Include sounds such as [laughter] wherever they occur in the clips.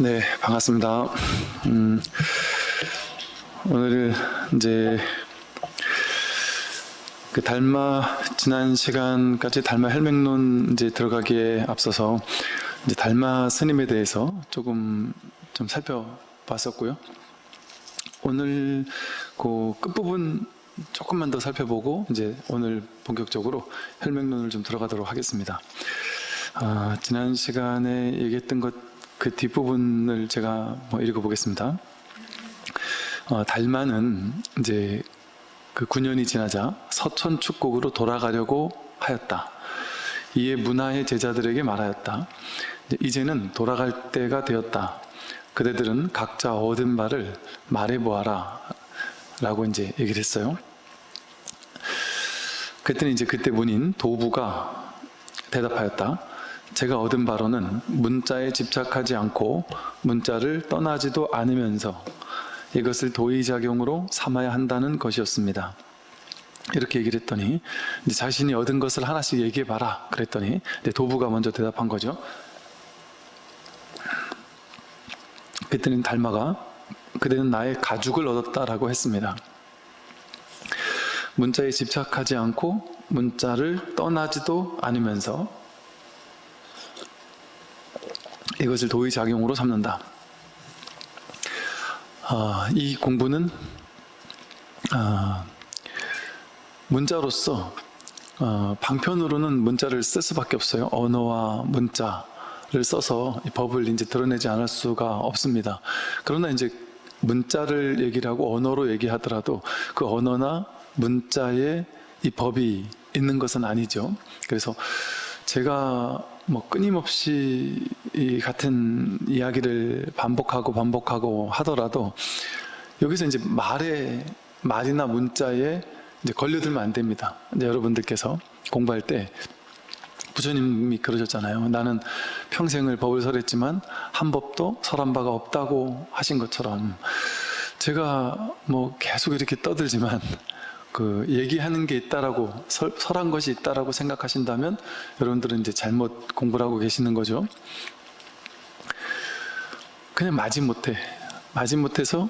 네, 반갑습니다. 음, 오늘 이제 그 달마 지난 시간까지 달마 헬맹론 이제 들어가기에 앞서서 이제 달마 스님에 대해서 조금 좀 살펴봤었고요. 오늘 그 끝부분 조금만 더 살펴보고 이제 오늘 본격적으로 헬맹론을 좀 들어가도록 하겠습니다. 아, 지난 시간에 얘기했던 것 그 뒷부분을 제가 뭐 읽어보겠습니다. 어, 달마는 이제 그 9년이 지나자 서천 축곡으로 돌아가려고 하였다. 이에 문화의 제자들에게 말하였다. 이제는 돌아갈 때가 되었다. 그대들은 각자 얻은 바를 말해보아라. 라고 이제 얘기를 했어요. 그랬더니 이제 그때 문인 도부가 대답하였다. 제가 얻은 바로는 문자에 집착하지 않고 문자를 떠나지도 않으면서 이것을 도의작용으로 삼아야 한다는 것이었습니다. 이렇게 얘기를 했더니 자신이 얻은 것을 하나씩 얘기해봐라 그랬더니 도부가 먼저 대답한 거죠. 그때는 달마가 그대는 나의 가죽을 얻었다라고 했습니다. 문자에 집착하지 않고 문자를 떠나지도 않으면서 이것을 도의작용으로 삼는다. 어, 이 공부는 어, 문자로서 어, 방편으로는 문자를 쓸 수밖에 없어요. 언어와 문자를 써서 이 법을 이제 드러내지 않을 수가 없습니다. 그러나 이제 문자를 얘기를 하고 언어로 얘기하더라도 그 언어나 문자에 이 법이 있는 것은 아니죠. 그래서 제가 뭐 끊임없이 이 같은 이야기를 반복하고 반복하고 하더라도 여기서 이제 말에 말이나 문자에 이제 걸려들면 안 됩니다. 이제 여러분들께서 공부할 때 부처님이 그러셨잖아요. 나는 평생을 법을 설했지만 한 법도 설한 바가 없다고 하신 것처럼 제가 뭐 계속 이렇게 떠들지만 그 얘기하는 게 있다라고 설, 설한 것이 있다라고 생각하신다면 여러분들은 이제 잘못 공부를 하고 계시는 거죠. 그냥 마지못해 마지못해서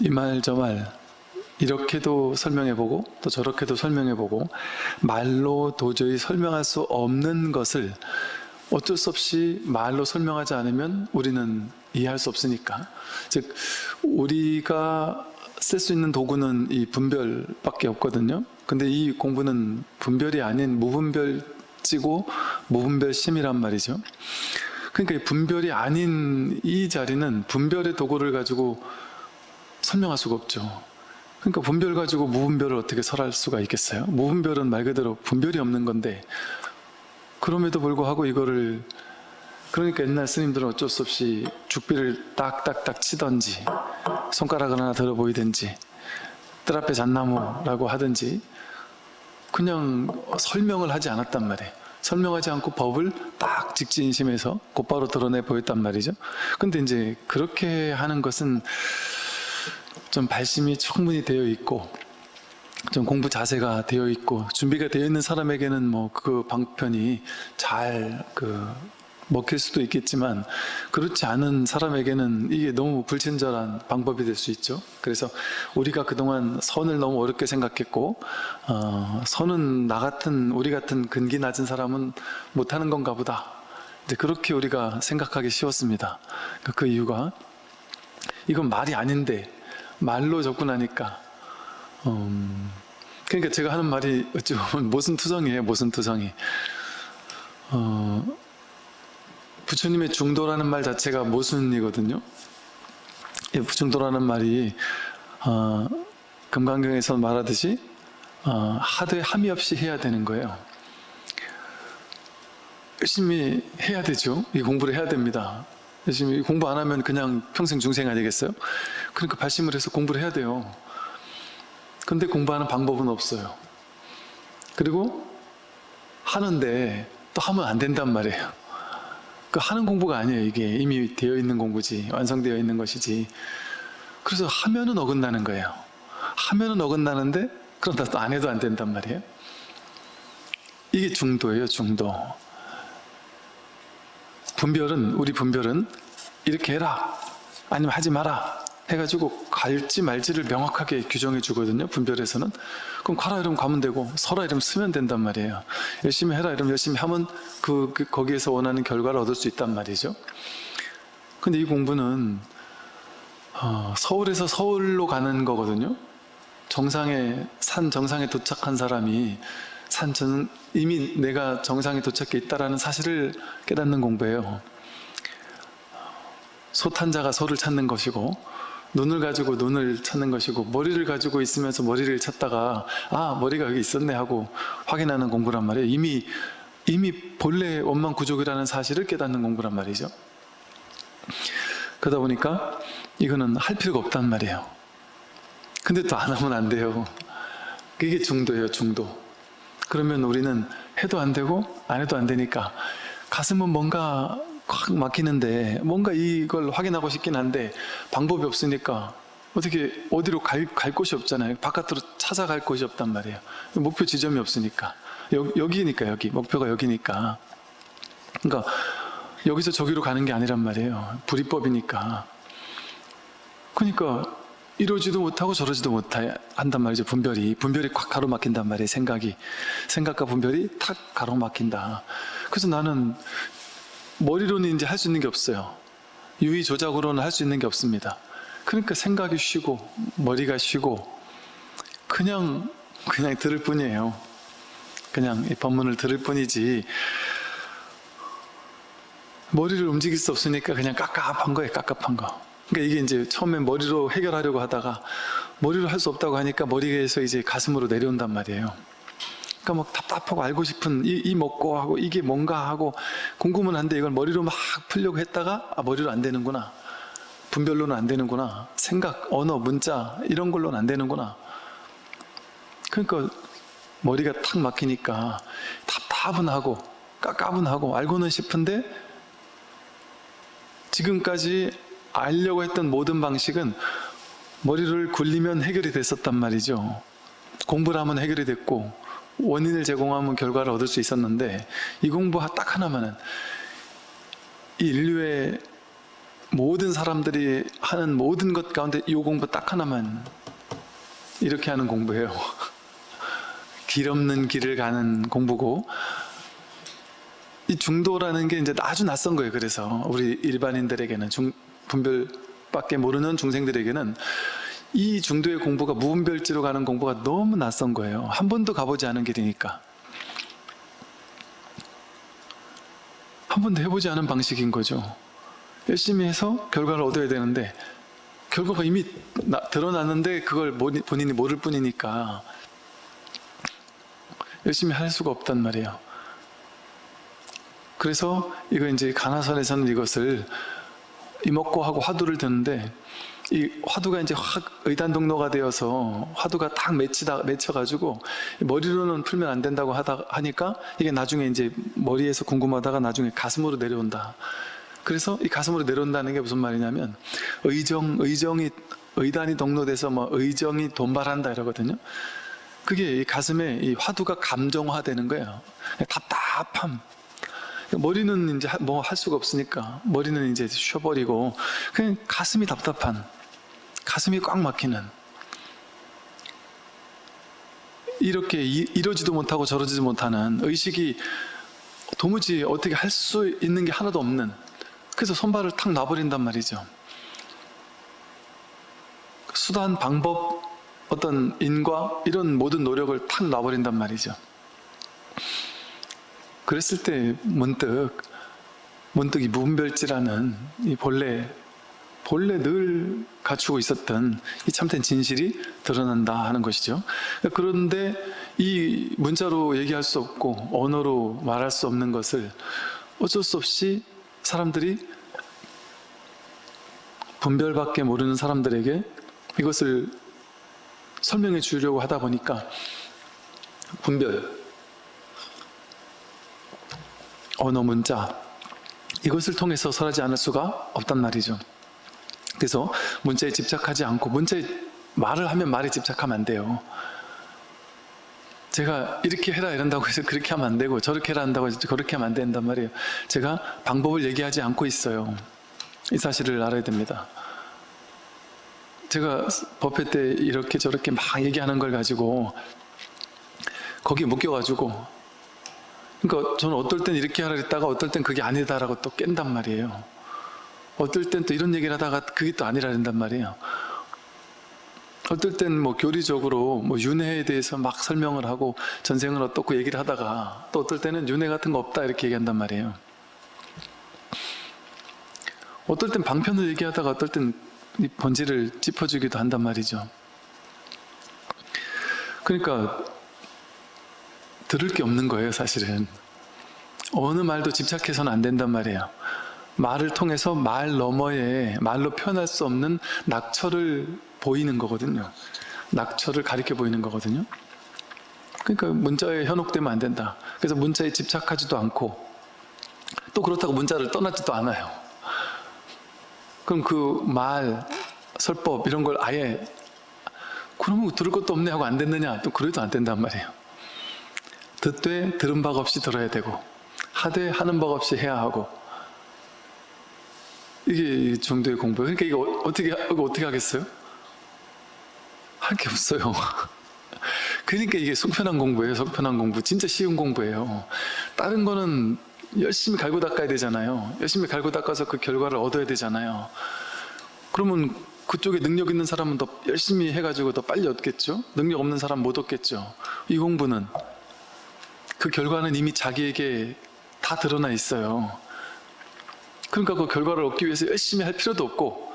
이 말 저 말 이렇게도 설명해보고 또 저렇게도 설명해보고 말로 도저히 설명할 수 없는 것을 어쩔 수 없이 말로 설명하지 않으면 우리는 이해할 수 없으니까 즉 우리가 쓸 수 있는 도구는 이 분별밖에 없거든요. 근데 이 공부는 분별이 아닌 무분별지고 무분별심이란 말이죠. 그러니까 분별이 아닌 이 자리는 분별의 도구를 가지고 설명할 수가 없죠. 그러니까 분별 가지고 무분별을 어떻게 설할 수가 있겠어요? 무분별은 말 그대로 분별이 없는 건데 그럼에도 불구하고 이거를 그러니까 옛날 스님들은 어쩔 수 없이 죽비를 딱딱딱 치던지 손가락을 하나 들어 보이든지 뜰 앞에 잣나무라고 하든지 그냥 설명을 하지 않았단 말이에요. 설명하지 않고 법을 딱 직진심에서 곧바로 드러내 보였단 말이죠. 근데 이제 그렇게 하는 것은 좀 발심이 충분히 되어 있고 좀 공부 자세가 되어 있고 준비가 되어 있는 사람에게는 뭐 그 방편이 잘그 먹힐 수도 있겠지만 그렇지 않은 사람에게는 이게 너무 불친절한 방법이 될 수 있죠. 그래서 우리가 그동안 선을 너무 어렵게 생각했고 어, 선은 나 같은 우리 같은 근기 낮은 사람은 못하는 건가 보다. 이제 그렇게 우리가 생각하기 쉬웠습니다. 그 이유가 이건 말이 아닌데 말로 접근하니까. 음, 그러니까 제가 하는 말이 어찌 보면 모순투성이에요 모순투성이. 어, 부처님의 중도라는 말 자체가 모순이거든요. 중도라는 말이 어, 금강경에서 말하듯이 어, 하되 함이 없이 해야 되는 거예요. 열심히 해야 되죠. 이 공부를 해야 됩니다. 열심히 공부 안 하면 그냥 평생 중생 아니겠어요? 그러니까 발심을 해서 공부를 해야 돼요. 근데 공부하는 방법은 없어요. 그리고 하는데 또 하면 안 된단 말이에요 그 하는 공부가 아니에요. 이게 이미 되어 있는 공부지 완성되어 있는 것이지. 그래서 하면은 어긋나는 거예요. 하면은 어긋나는데 그러다 또안 해도 안 된단 말이에요. 이게 중도예요 중도. 분별은 우리 분별은 이렇게 해라 아니면 하지 마라 해가지고 갈지 말지를 명확하게 규정해 주거든요 분별에서는. 그럼 가라 이러면 가면 되고 서라 이러면 쓰면 된단 말이에요. 열심히 해라 이러면 열심히 하면 그, 그 거기에서 원하는 결과를 얻을 수 있단 말이죠. 근데 이 공부는 어, 서울에서 서울로 가는 거거든요. 정상에 산 정상에 도착한 사람이 산 전, 이미 내가 정상에 도착해 있다라는 사실을 깨닫는 공부예요 소탄자가 소를 찾는 것이고 눈을 가지고 눈을 찾는 것이고 머리를 가지고 있으면서 머리를 찾다가 아 머리가 여기 있었네 하고 확인하는 공부란 말이에요. 이미 이미 본래 원망 구족이라는 사실을 깨닫는 공부란 말이죠. 그러다 보니까 이거는 할 필요가 없단 말이에요. 근데 또 안 하면 안 돼요. 그게 중도예요 중도. 그러면 우리는 해도 안 되고 안 해도 안 되니까 가슴은 뭔가 확 막히는데 뭔가 이걸 확인하고 싶긴 한데 방법이 없으니까 어떻게 어디로 갈, 갈 곳이 없잖아요. 바깥으로 찾아갈 곳이 없단 말이에요. 목표 지점이 없으니까. 여, 여기니까 여기. 목표가 여기니까. 그러니까 여기서 저기로 가는 게 아니란 말이에요. 불이법이니까. 그러니까 이러지도 못하고 저러지도 못한단 말이죠 분별이. 분별이 꽉 가로막힌단 말이에요 생각이. 생각과 분별이 탁 가로막힌다. 그래서 나는 머리로는 이제 할 수 있는 게 없어요. 유의 조작으로는 할 수 있는 게 없습니다. 그러니까 생각이 쉬고 머리가 쉬고 그냥 그냥 들을 뿐이에요. 그냥 이 법문을 들을 뿐이지. 머리를 움직일 수 없으니까 그냥 깝깝한 거예요 깝깝한 거. 그러니까 이게 이제 처음에 머리로 해결하려고 하다가 머리로 할 수 없다고 하니까 머리에서 이제 가슴으로 내려온단 말이에요 그러니까 막 답답하고 알고 싶은 이, 이 먹고 하고 이게 뭔가 하고 궁금은 한데 이걸 머리로 막 풀려고 했다가 아 머리로 안 되는구나. 분별로는 안 되는구나. 생각, 언어, 문자 이런 걸로는 안 되는구나. 그러니까 머리가 탁 막히니까 답답은 하고 까까분 하고 알고는 싶은데 지금까지 알려고 했던 모든 방식은 머리를 굴리면 해결이 됐었단 말이죠. 공부를 하면 해결이 됐고 원인을 제공하면 결과를 얻을 수 있었는데 이 공부 딱 하나만은 이 인류의 모든 사람들이 하는 모든 것 가운데 이 공부 딱 하나만 이렇게 하는 공부예요. [laughs] 길 없는 길을 가는 공부고 이 중도라는 게 이제 아주 낯선 거예요. 그래서 우리 일반인들에게는 중, 분별밖에 모르는 중생들에게는 이 중도의 공부가 무분별지로 가는 공부가 너무 낯선 거예요. 한 번도 가보지 않은 길이니까. 한 번도 해보지 않은 방식인 거죠. 열심히 해서 결과를 얻어야 되는데 결과가 이미 나, 드러났는데 그걸 본인이 모를 뿐이니까 열심히 할 수가 없단 말이에요. 그래서 이거 이제 가나선에서는 이것을 이먹고 하고 화두를 드는데 이 화두가 이제 확 의단 동로가 되어서 화두가 딱 맺히다 맺혀가지고 머리로는 풀면 안 된다고 하다 하니까 이게 나중에 이제 머리에서 궁금하다가 나중에 가슴으로 내려온다. 그래서 이 가슴으로 내려온다는 게 무슨 말이냐면 의정 의정이 의단이 동로돼서 뭐 의정이 돈발한다 이러거든요. 그게 이 가슴에 이 화두가 감정화되는 거예요. 답답함. 머리는 이제 뭐 할 수가 없으니까 머리는 이제 쉬어버리고 그냥 가슴이 답답한 가슴이 꽉 막히는 이렇게 이러지도 못하고 저러지도 못하는 의식이 도무지 어떻게 할 수 있는 게 하나도 없는 그래서 손발을 탁 놔버린단 말이죠. 수단, 방법, 어떤 인과 이런 모든 노력을 탁 놔버린단 말이죠. 그랬을 때 문득 문득 이 무분별지라는 이 본래 본래 늘 갖추고 있었던 이 참된 진실이 드러난다 하는 것이죠. 그런데 이 문자로 얘기할 수 없고 언어로 말할 수 없는 것을 어쩔 수 없이 사람들이 분별밖에 모르는 사람들에게 이것을 설명해 주려고 하다 보니까 분별, 언어, 문자 이것을 통해서 설하지 않을 수가 없단 말이죠. 그래서 문자에 집착하지 않고 문자에 말을 하면 말에 집착하면 안 돼요. 제가 이렇게 해라 이런다고 해서 그렇게 하면 안 되고 저렇게 해라 한다고 해서 그렇게 하면 안 된단 말이에요. 제가 방법을 얘기하지 않고 있어요. 이 사실을 알아야 됩니다. 제가 법회 때 이렇게 저렇게 막 얘기하는 걸 가지고 거기에 묶여가지고 그러니까 저는 어떨 땐 이렇게 하라 했다가 어떨 땐 그게 아니다라고 또 깬단 말이에요. 어떨 땐 또 이런 얘기를 하다가 그게 또 아니라 한단 말이에요. 어떨 땐 뭐 교리적으로 뭐 윤회에 대해서 막 설명을 하고 전생은 어떻고 얘기를 하다가 또 어떨 때는 윤회 같은 거 없다 이렇게 얘기한단 말이에요. 어떨 땐 방편을 얘기하다가 어떨 땐이 본질을 짚어주기도 한단 말이죠. 그러니까 들을 게 없는 거예요 사실은. 어느 말도 집착해서는 안 된단 말이에요. 말을 통해서 말 너머에 말로 표현할 수 없는 낙처를 보이는 거거든요. 낙처를 가리켜 보이는 거거든요. 그러니까 문자에 현혹되면 안 된다. 그래서 문자에 집착하지도 않고 또 그렇다고 문자를 떠나지도 않아요. 그럼 그 말, 설법 이런 걸 아예 그러면 들을 것도 없네 하고 안 됐느냐? 또 그래도 안 된단 말이에요. 듣되 들은 바가 없이 들어야 되고 하되 하는 바가 없이 해야 하고 이게 이 정도의 공부. 그러니까 이거 어- 어떻게 이거 어떻게 하겠어요? 할 게 없어요. [laughs] 그러니까 이게 속편한 공부예요. 속편한 공부. 진짜 쉬운 공부예요. 다른 거는 열심히 갈고 닦아야 되잖아요. 열심히 갈고 닦아서 그 결과를 얻어야 되잖아요. 그러면 그쪽에 능력 있는 사람은 더 열심히 해가지고 더 빨리 얻겠죠? 능력 없는 사람 못 얻겠죠? 이 공부는 그 결과는 이미 자기에게 다 드러나 있어요. 그러니까 그 결과를 얻기 위해서 열심히 할 필요도 없고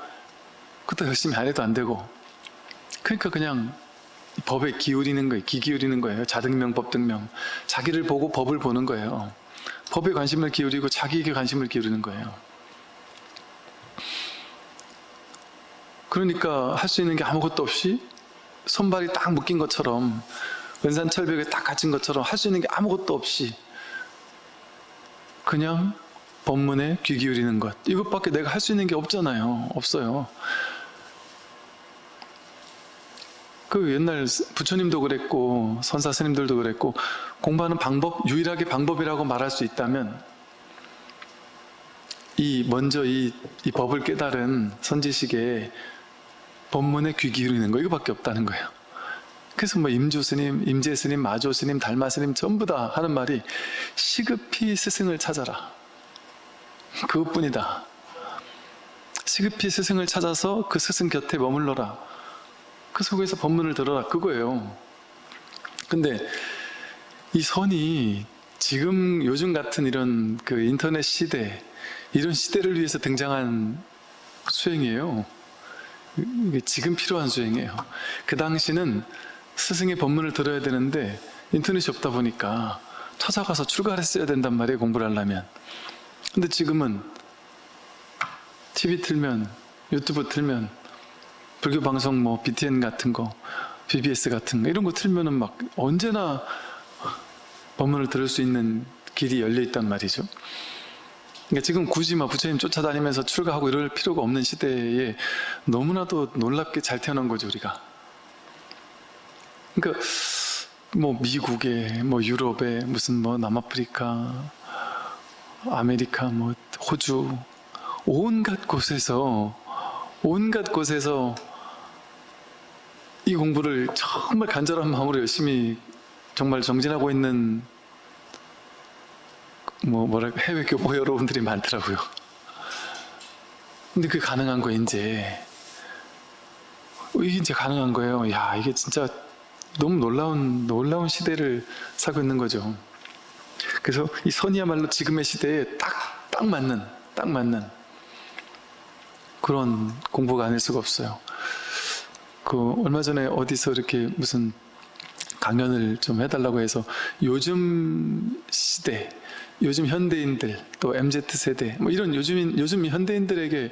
그것도 열심히 안 해도 안 되고 그러니까 그냥 법에 기울이는 거예요. 기 기울이는 거예요. 자등명, 법등명. 자기를 보고 법을 보는 거예요. 법에 관심을 기울이고 자기에게 관심을 기울이는 거예요. 그러니까 할 수 있는 게 아무것도 없이 손발이 딱 묶인 것처럼 은산철벽에 딱 갇힌 것처럼 할 수 있는 게 아무것도 없이 그냥 법문에 귀 기울이는 것 이것밖에 내가 할 수 있는 게 없잖아요. 없어요. 그 옛날 부처님도 그랬고 선사 스님들도 그랬고 공부하는 방법 유일하게 방법이라고 말할 수 있다면 이 먼저 이, 이 법을 깨달은 선지식에 법문에 귀 기울이는 거 이거밖에 없다는 거예요. 그래서 뭐 임주 스님, 임재 스님, 마조 스님, 달마 스님 전부 다 하는 말이 시급히 스승을 찾아라. 그것뿐이다. 시급히 스승을 찾아서 그 스승 곁에 머물러라. 그 속에서 법문을 들어라. 그거예요. 근데 이 선이 지금 요즘 같은 이런 그 인터넷 시대, 이런 시대를 위해서 등장한 수행이에요. 지금 필요한 수행이에요. 그 당시는 스승의 법문을 들어야 되는데 인터넷이 없다 보니까 찾아가서 출가를 했어야 된단 말이에요. 공부를 하려면. 근데 지금은 TV 틀면 유튜브 틀면 불교 방송 뭐 BTN 같은 거 BBS 같은 거 이런 거 틀면은 막 언제나 법문을 들을 수 있는 길이 열려 있단 말이죠. 그러니까 지금 굳이 막 부처님 쫓아다니면서 출가하고 이럴 필요가 없는 시대에 너무나도 놀랍게 잘 태어난 거죠 우리가. 그러니까 뭐 미국에 뭐 유럽에 무슨 뭐 남아프리카 아메리카 뭐 호주 온갖 곳에서 온갖 곳에서 이 공부를 정말 간절한 마음으로 열심히 정말 정진하고 있는 뭐 뭐랄까 해외 교포 여러분들이 많더라고요. 근데 그게 가능한 거예요 이제 이게 이제 가능한 거예요. 야 이게 진짜 너무 놀라운 놀라운 시대를 살고 있는 거죠. 그래서 이 선이야말로 지금의 시대에 딱 딱 맞는 딱 맞는 그런 공부가 아닐 수가 없어요. 그 얼마 전에 어디서 이렇게 무슨 강연을 좀 해달라고 해서 요즘 시대, 요즘 현대인들, 또 MZ 세대, 뭐 이런 요즘 요즘 현대인들에게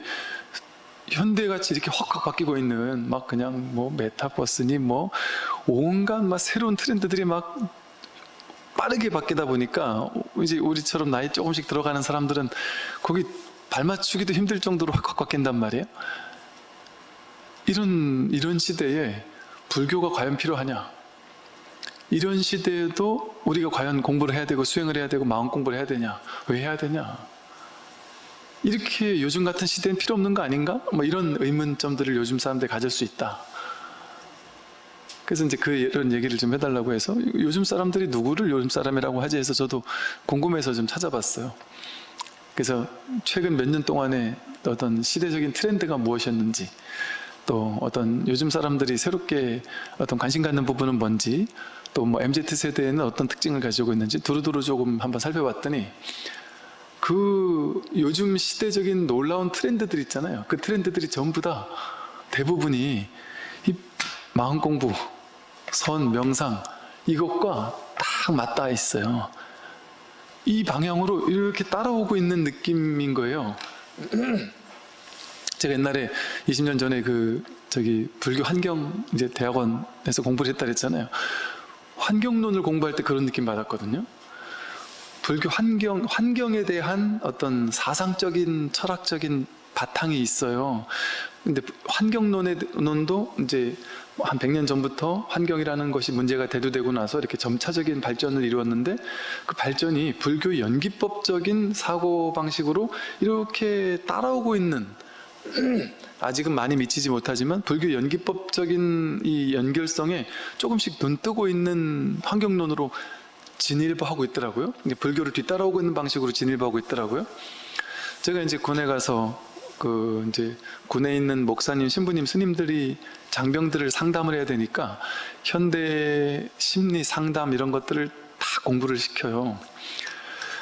현대같이 이렇게 확확 바뀌고 있는 막 그냥 뭐 메타버스니 뭐 온갖 막 새로운 트렌드들이 막 빠르게 바뀌다 보니까 이제 우리처럼 나이 조금씩 들어가는 사람들은 거기 발맞추기도 힘들 정도로 확확 바뀐단 말이에요. 이런 이런 시대에 불교가 과연 필요하냐? 이런 시대에도 우리가 과연 공부를 해야 되고 수행을 해야 되고 마음 공부를 해야 되냐? 왜 해야 되냐? 이렇게 요즘 같은 시대는 필요 없는 거 아닌가? 뭐 이런 의문점들을 요즘 사람들이 가질 수 있다. 그래서 이제 그 이런 얘기를 좀 해달라고 해서 요즘 사람들이 누구를 요즘 사람이라고 하지 해서 저도 궁금해서 좀 찾아봤어요. 그래서 최근 몇 년 동안의 어떤 시대적인 트렌드가 무엇이었는지 또 어떤 요즘 사람들이 새롭게 어떤 관심 갖는 부분은 뭔지 또 뭐 MZ세대에는 어떤 특징을 가지고 있는지 두루두루 조금 한번 살펴봤더니 그 요즘 시대적인 놀라운 트렌드들 있잖아요. 그 트렌드들이 전부 다 대부분이 이 마음 공부, 선, 명상 이것과 딱 맞닿아 있어요. 이 방향으로 이렇게 따라오고 있는 느낌인 거예요. [clears throat] 제가 옛날에 20년 전에 그 저기 불교 환경 이제 대학원에서 공부를 했다 그랬잖아요. 환경론을 공부할 때 그런 느낌 받았거든요. 불교 환경 환경에 대한 어떤 사상적인 철학적인 바탕이 있어요. 근데 환경론의 논도 이제 한 100년 전부터 환경이라는 것이 문제가 대두되고 나서 이렇게 점차적인 발전을 이루었는데 그 발전이 불교 연기법적인 사고 방식으로 이렇게 따라오고 있는 [clears throat] 아직은 많이 미치지 못하지만 불교 연기법적인 이 연결성에 조금씩 눈뜨고 있는 환경론으로 진일보하고 있더라고요. 불교를 뒤따라오고 있는 방식으로 진일보하고 있더라고요. 제가 이제 군에 가서 그 이제 군에 있는 목사님, 신부님, 스님들이 장병들을 상담을 해야 되니까 현대 심리 상담 이런 것들을 다 공부를 시켜요.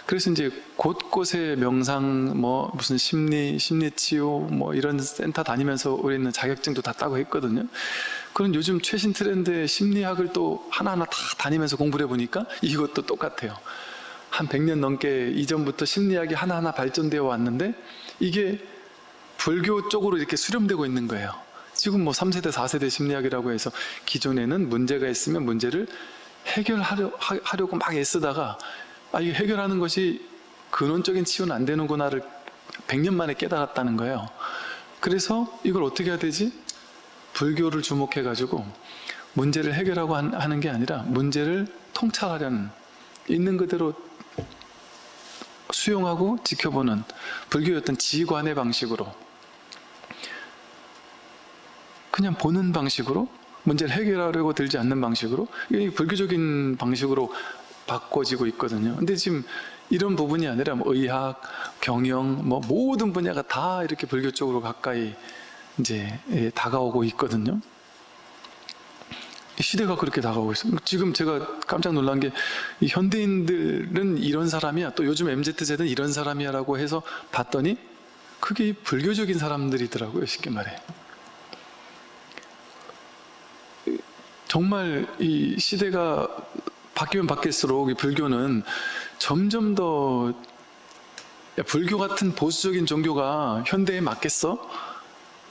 그래서 이제 곳곳에 명상, 뭐 무슨 심리, 심리 치유, 뭐 이런 센터 다니면서 우리는 자격증도 다 따고 했거든요. 그런 요즘 최신 트렌드의 심리학을 또 하나하나 다 다니면서 공부를 해보니까 이것도 똑같아요. 한 100년 넘게 이전부터 심리학이 하나하나 발전되어 왔는데 이게 불교 쪽으로 이렇게 수렴되고 있는 거예요. 지금 뭐 3세대, 4세대 심리학이라고 해서 기존에는 문제가 있으면 문제를 해결하려, 하- 하려고 막 애쓰다가 아, 이게 해결하는 것이 근원적인 치유는 안 되는구나를 100년 만에 깨달았다는 거예요. 그래서 이걸 어떻게 해야 되지? 불교를 주목해가지고 문제를 해결하고 한- 하는 게 아니라 문제를 통찰하려는 있는 그대로 수용하고 지켜보는 불교의 어떤 지관의 방식으로 그냥 보는 방식으로 문제를 해결하려고 들지 않는 방식으로 이 불교적인 방식으로 바꿔지고 있거든요. 근데 지금 이런 부분이 아니라 뭐 의학, 경영, 뭐 모든 분야가 다 이렇게 불교 쪽으로 가까이 이제 예, 다가오고 있거든요. 이 시대가 그렇게 다가오고 있어요. 지금 제가 깜짝 놀란 게이 현대인들은 이런 사람이야. 또 요즘 MZ세대는 이런 사람이야라고 해서 봤더니 그게 이 불교적인 사람들이더라고요. 쉽게 말해. 정말 이 시대가 바뀌면 바뀔수록 이 불교는 점점 더 야, 불교 같은 보수적인 종교가 현대에 맞겠어?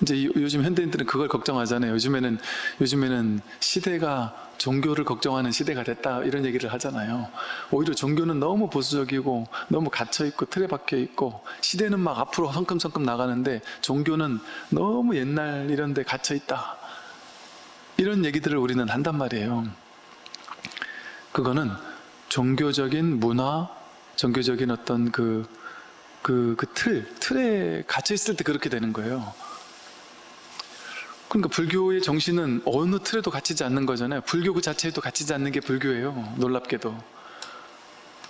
이제 이- 요즘 현대인들은 그걸 걱정하잖아요. 요즘에는 요즘에는 시대가 종교를 걱정하는 시대가 됐다 이런 얘기를 하잖아요. 오히려 종교는 너무 보수적이고 너무 갇혀 있고 틀에 박혀 있고 시대는 막 앞으로 성큼성큼 나가는데 종교는 너무 옛날 이런 데 갇혀 있다. 이런 얘기들을 우리는 한단 말이에요. 그거는 종교적인 문화, 종교적인 어떤 그, 그, 그 틀, 틀에 갇혀 있을 때 그렇게 되는 거예요. 그러니까 불교의 정신은 어느 틀에도 갇히지 않는 거잖아요. 불교 그 자체에도 갇히지 않는 게 불교예요. 놀랍게도.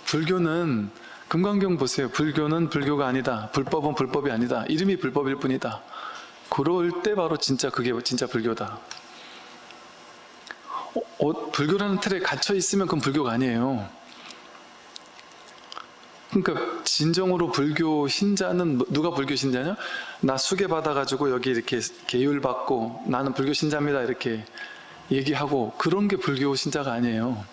불교는 금강경 보세요. 불교는 불교가 아니다. 불법은 불법이 아니다. 이름이 불법일 뿐이다. 그럴 때 바로 진짜 그게 진짜 불교다. 어, 어, 불교라는 틀에 갇혀 있으면 그건 불교가 아니에요. 그러니까 진정으로 불교 신자는 뭐- 누가 불교 신자냐? 나 수계 받아가지고 여기 이렇게 계율 받고 나는 불교 신자입니다 이렇게 얘기하고 그런 게 불교 신자가 아니에요.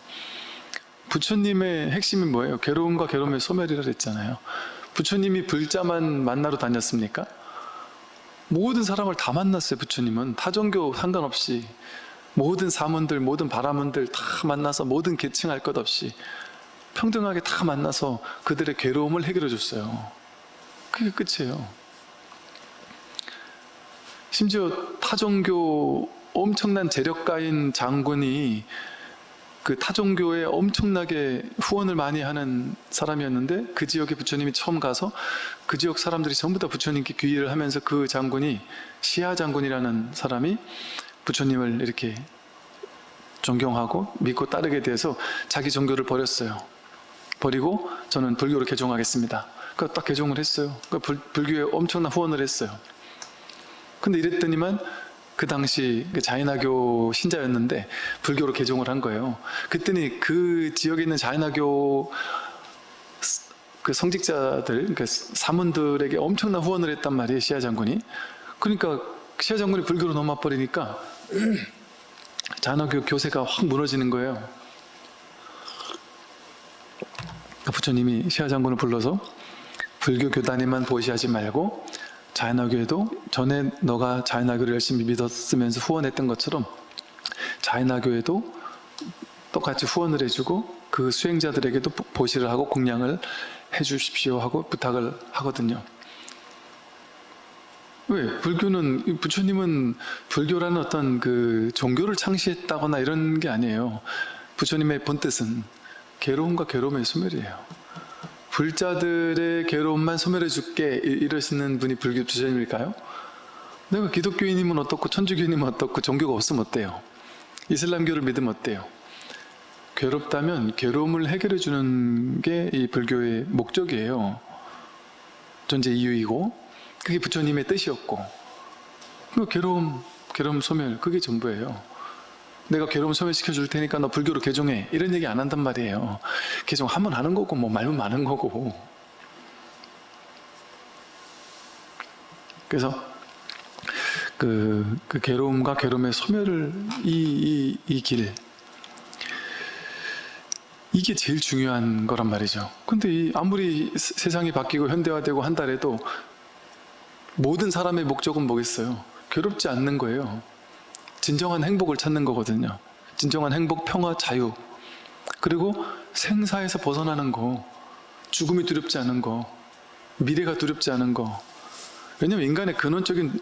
부처님의 핵심이 뭐예요? 괴로움과 괴로움의 소멸이라 그랬잖아요. 부처님이 불자만 만나러 다녔습니까? 모든 사람을 다 만났어요. 부처님은 타종교 상관없이 모든 사문들, 모든 바라문들 다 만나서 모든 계층 할 것 없이 평등하게 다 만나서 그들의 괴로움을 해결해 줬어요. 그게 끝이에요. 심지어 타종교 엄청난 재력가인 장군이 그 타종교에 엄청나게 후원을 많이 하는 사람이었는데 그 지역에 부처님이 처음 가서 그 지역 사람들이 전부 다 부처님께 귀의를 하면서 그 장군이 시아 장군이라는 사람이 부처님을 이렇게 존경하고 믿고 따르게 돼서 자기 종교를 버렸어요. 버리고 저는 불교로 개종하겠습니다. 그딱 개종을 했어요. 그 불, 불교에 엄청난 후원을 했어요. 근데 이랬더니만 그 당시 그 자이나교 신자였는데 불교로 개종을 한 거예요. 그랬더니 그 지역에 있는 자이나교 스- 그 성직자들, 그 사문들에게 엄청난 후원을 했단 말이에요. 시아 장군이. 그러니까 시아 장군이 불교로 넘어와 버리니까 [clears throat] 자이나교 교세가 확 무너지는 거예요. 부처님이 시아 장군을 불러서 불교 교단에만 보시하지 말고 자이나교에도 전에 너가 자이나교를 열심히 믿었으면서 후원했던 것처럼 자이나교에도 똑같이 후원을 해주고 그 수행자들에게도 보- 보시를 하고 공양을 해주십시오 하고 부탁을 하거든요. 왜? 불교는 이 부처님은 불교라는 어떤 그 종교를 창시했다거나 이런 게 아니에요. 부처님의 본 뜻은 괴로움과 괴로움의 소멸이에요. 불자들의 괴로움만 소멸해 줄게 이- 이러시는 분이 불교 주장일까요? 내가 기독교인이면 어떻고 천주교인이면 어떻고 종교가 없으면 어때요? 이슬람교를 믿으면 어때요? 괴롭다면 괴로움을 해결해 주는 게 이 불교의 목적이에요. 존재 이유이고 그게 부처님의 뜻이었고 그 괴로움, 괴로움 소멸 그게 전부예요. 내가 괴로움 소멸시켜 줄 테니까 너 불교로 개종해 이런 얘기 안 한단 말이에요. 개종하면 하는 거고 뭐 말면 많은 거고 그래서 그, 그 괴로움과 괴로움의 소멸을 이 이길 이게 제일 중요한 거란 말이죠. 근데 이 아무리 세- 세상이 바뀌고 현대화되고 한달에도 모든 사람의 목적은 뭐겠어요? 괴롭지 않는 거예요. 진정한 행복을 찾는 거거든요. 진정한 행복, 평화, 자유. 그리고 생사에서 벗어나는 거, 죽음이 두렵지 않은 거, 미래가 두렵지 않은 거. 왜냐면 인간의 근원적인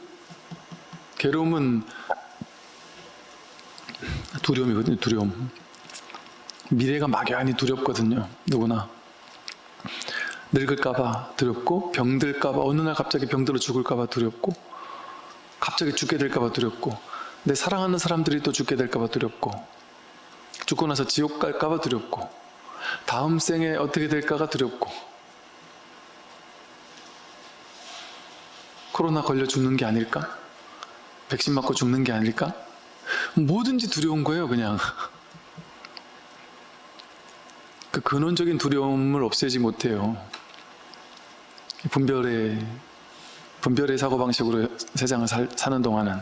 괴로움은 두려움이거든요, 두려움. 미래가 막연히 두렵거든요, 누구나. 늙을까봐 두렵고, 병들까봐, 어느 날 갑자기 병들어 죽을까봐 두렵고, 갑자기 죽게 될까봐 두렵고, 내 사랑하는 사람들이 또 죽게 될까봐 두렵고, 죽고 나서 지옥 갈까봐 두렵고, 다음 생에 어떻게 될까가 두렵고, 코로나 걸려 죽는 게 아닐까? 백신 맞고 죽는 게 아닐까? 뭐든지 두려운 거예요, 그냥. 그 근원적인 두려움을 없애지 못해요. 분별의, 분별의 사고방식으로 세상을 살, 사는 동안은.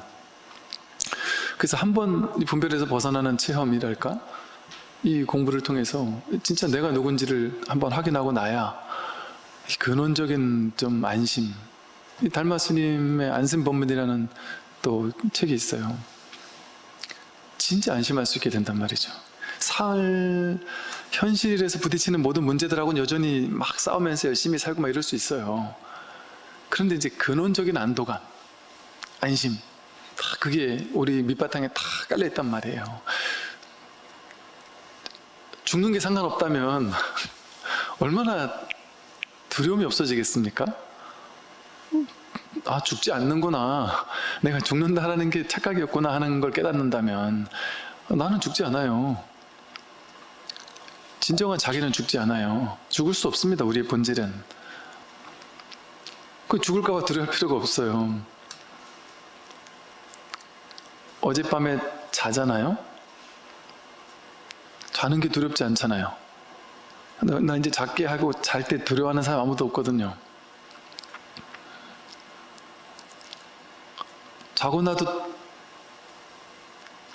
그래서 한 번 분별에서 벗어나는 체험이랄까? 이 공부를 통해서 진짜 내가 누군지를 한번 확인하고 나야 이 근원적인 좀 안심. 이 달마 스님의 안심법문이라는 또 책이 있어요. 진짜 안심할 수 있게 된단 말이죠. 살 현실에서 부딪히는 모든 문제들하고는 여전히 막 싸우면서 열심히 살고 막 이럴 수 있어요. 그런데 이제 근원적인 안도감, 안심, 다 그게 우리 밑바탕에 다 깔려 있단 말이에요. 죽는 게 상관없다면 [laughs] 얼마나 두려움이 없어지겠습니까? 아 죽지 않는구나 내가 죽는다라는 게 착각이었구나 하는 걸 깨닫는다면 나는 죽지 않아요 진정한 자기는 죽지 않아요. 죽을 수 없습니다 우리의 본질은. 그 죽을까봐 두려울 필요가 없어요. 어젯밤에 자잖아요? 자는 게 두렵지 않잖아요. 나, 나 이제 작게 하고 잘 때 두려워하는 사람 아무도 없거든요. 자고 나도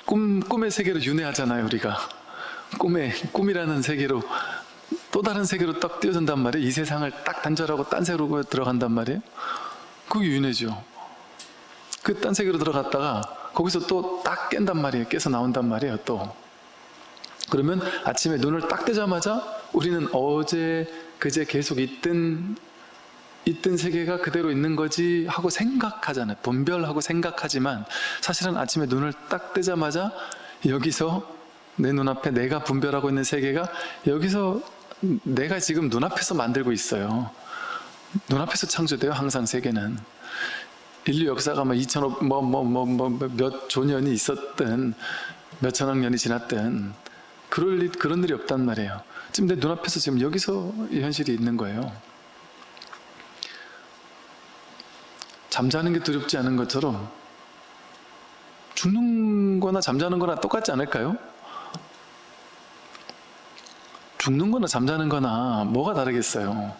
꿈, 꿈의 세계로 윤회하잖아요, 우리가. 꿈의, 꿈이라는 세계로, 또 다른 세계로 딱 뛰어든단 말이에요. 이 세상을 딱 단절하고 딴 세계로 들어간단 말이에요. 그게 윤회죠. 그 딴 세계로 들어갔다가 거기서 또 딱 깬단 말이에요. 깨서 나온단 말이에요, 또. 그러면 아침에 눈을 딱 뜨자마자 우리는 어제, 그제 계속 있던 있던 세계가 그대로 있는 거지 하고 생각하잖아요. 분별하고 생각하지만 사실은 아침에 눈을 딱 뜨자마자 여기서 내 눈앞에 내가 분별하고 있는 세계가 여기서 내가 지금 눈앞에서 만들고 있어요. 눈앞에서 창조돼요. 항상 세계는. 인류 역사가 뭐 2천억 뭐 뭐 뭐 뭐 몇 조 년이 있었든 몇 천억 년이 지났든 그럴 일, 그런 일이 없단 말이에요. 지금 내 눈앞에서 지금 여기서 이 현실이 있는 거예요. 잠자는 게 두렵지 않은 것처럼 죽는 거나 잠자는 거나 똑같지 않을까요? 죽는 거나 잠자는 거나 뭐가 다르겠어요?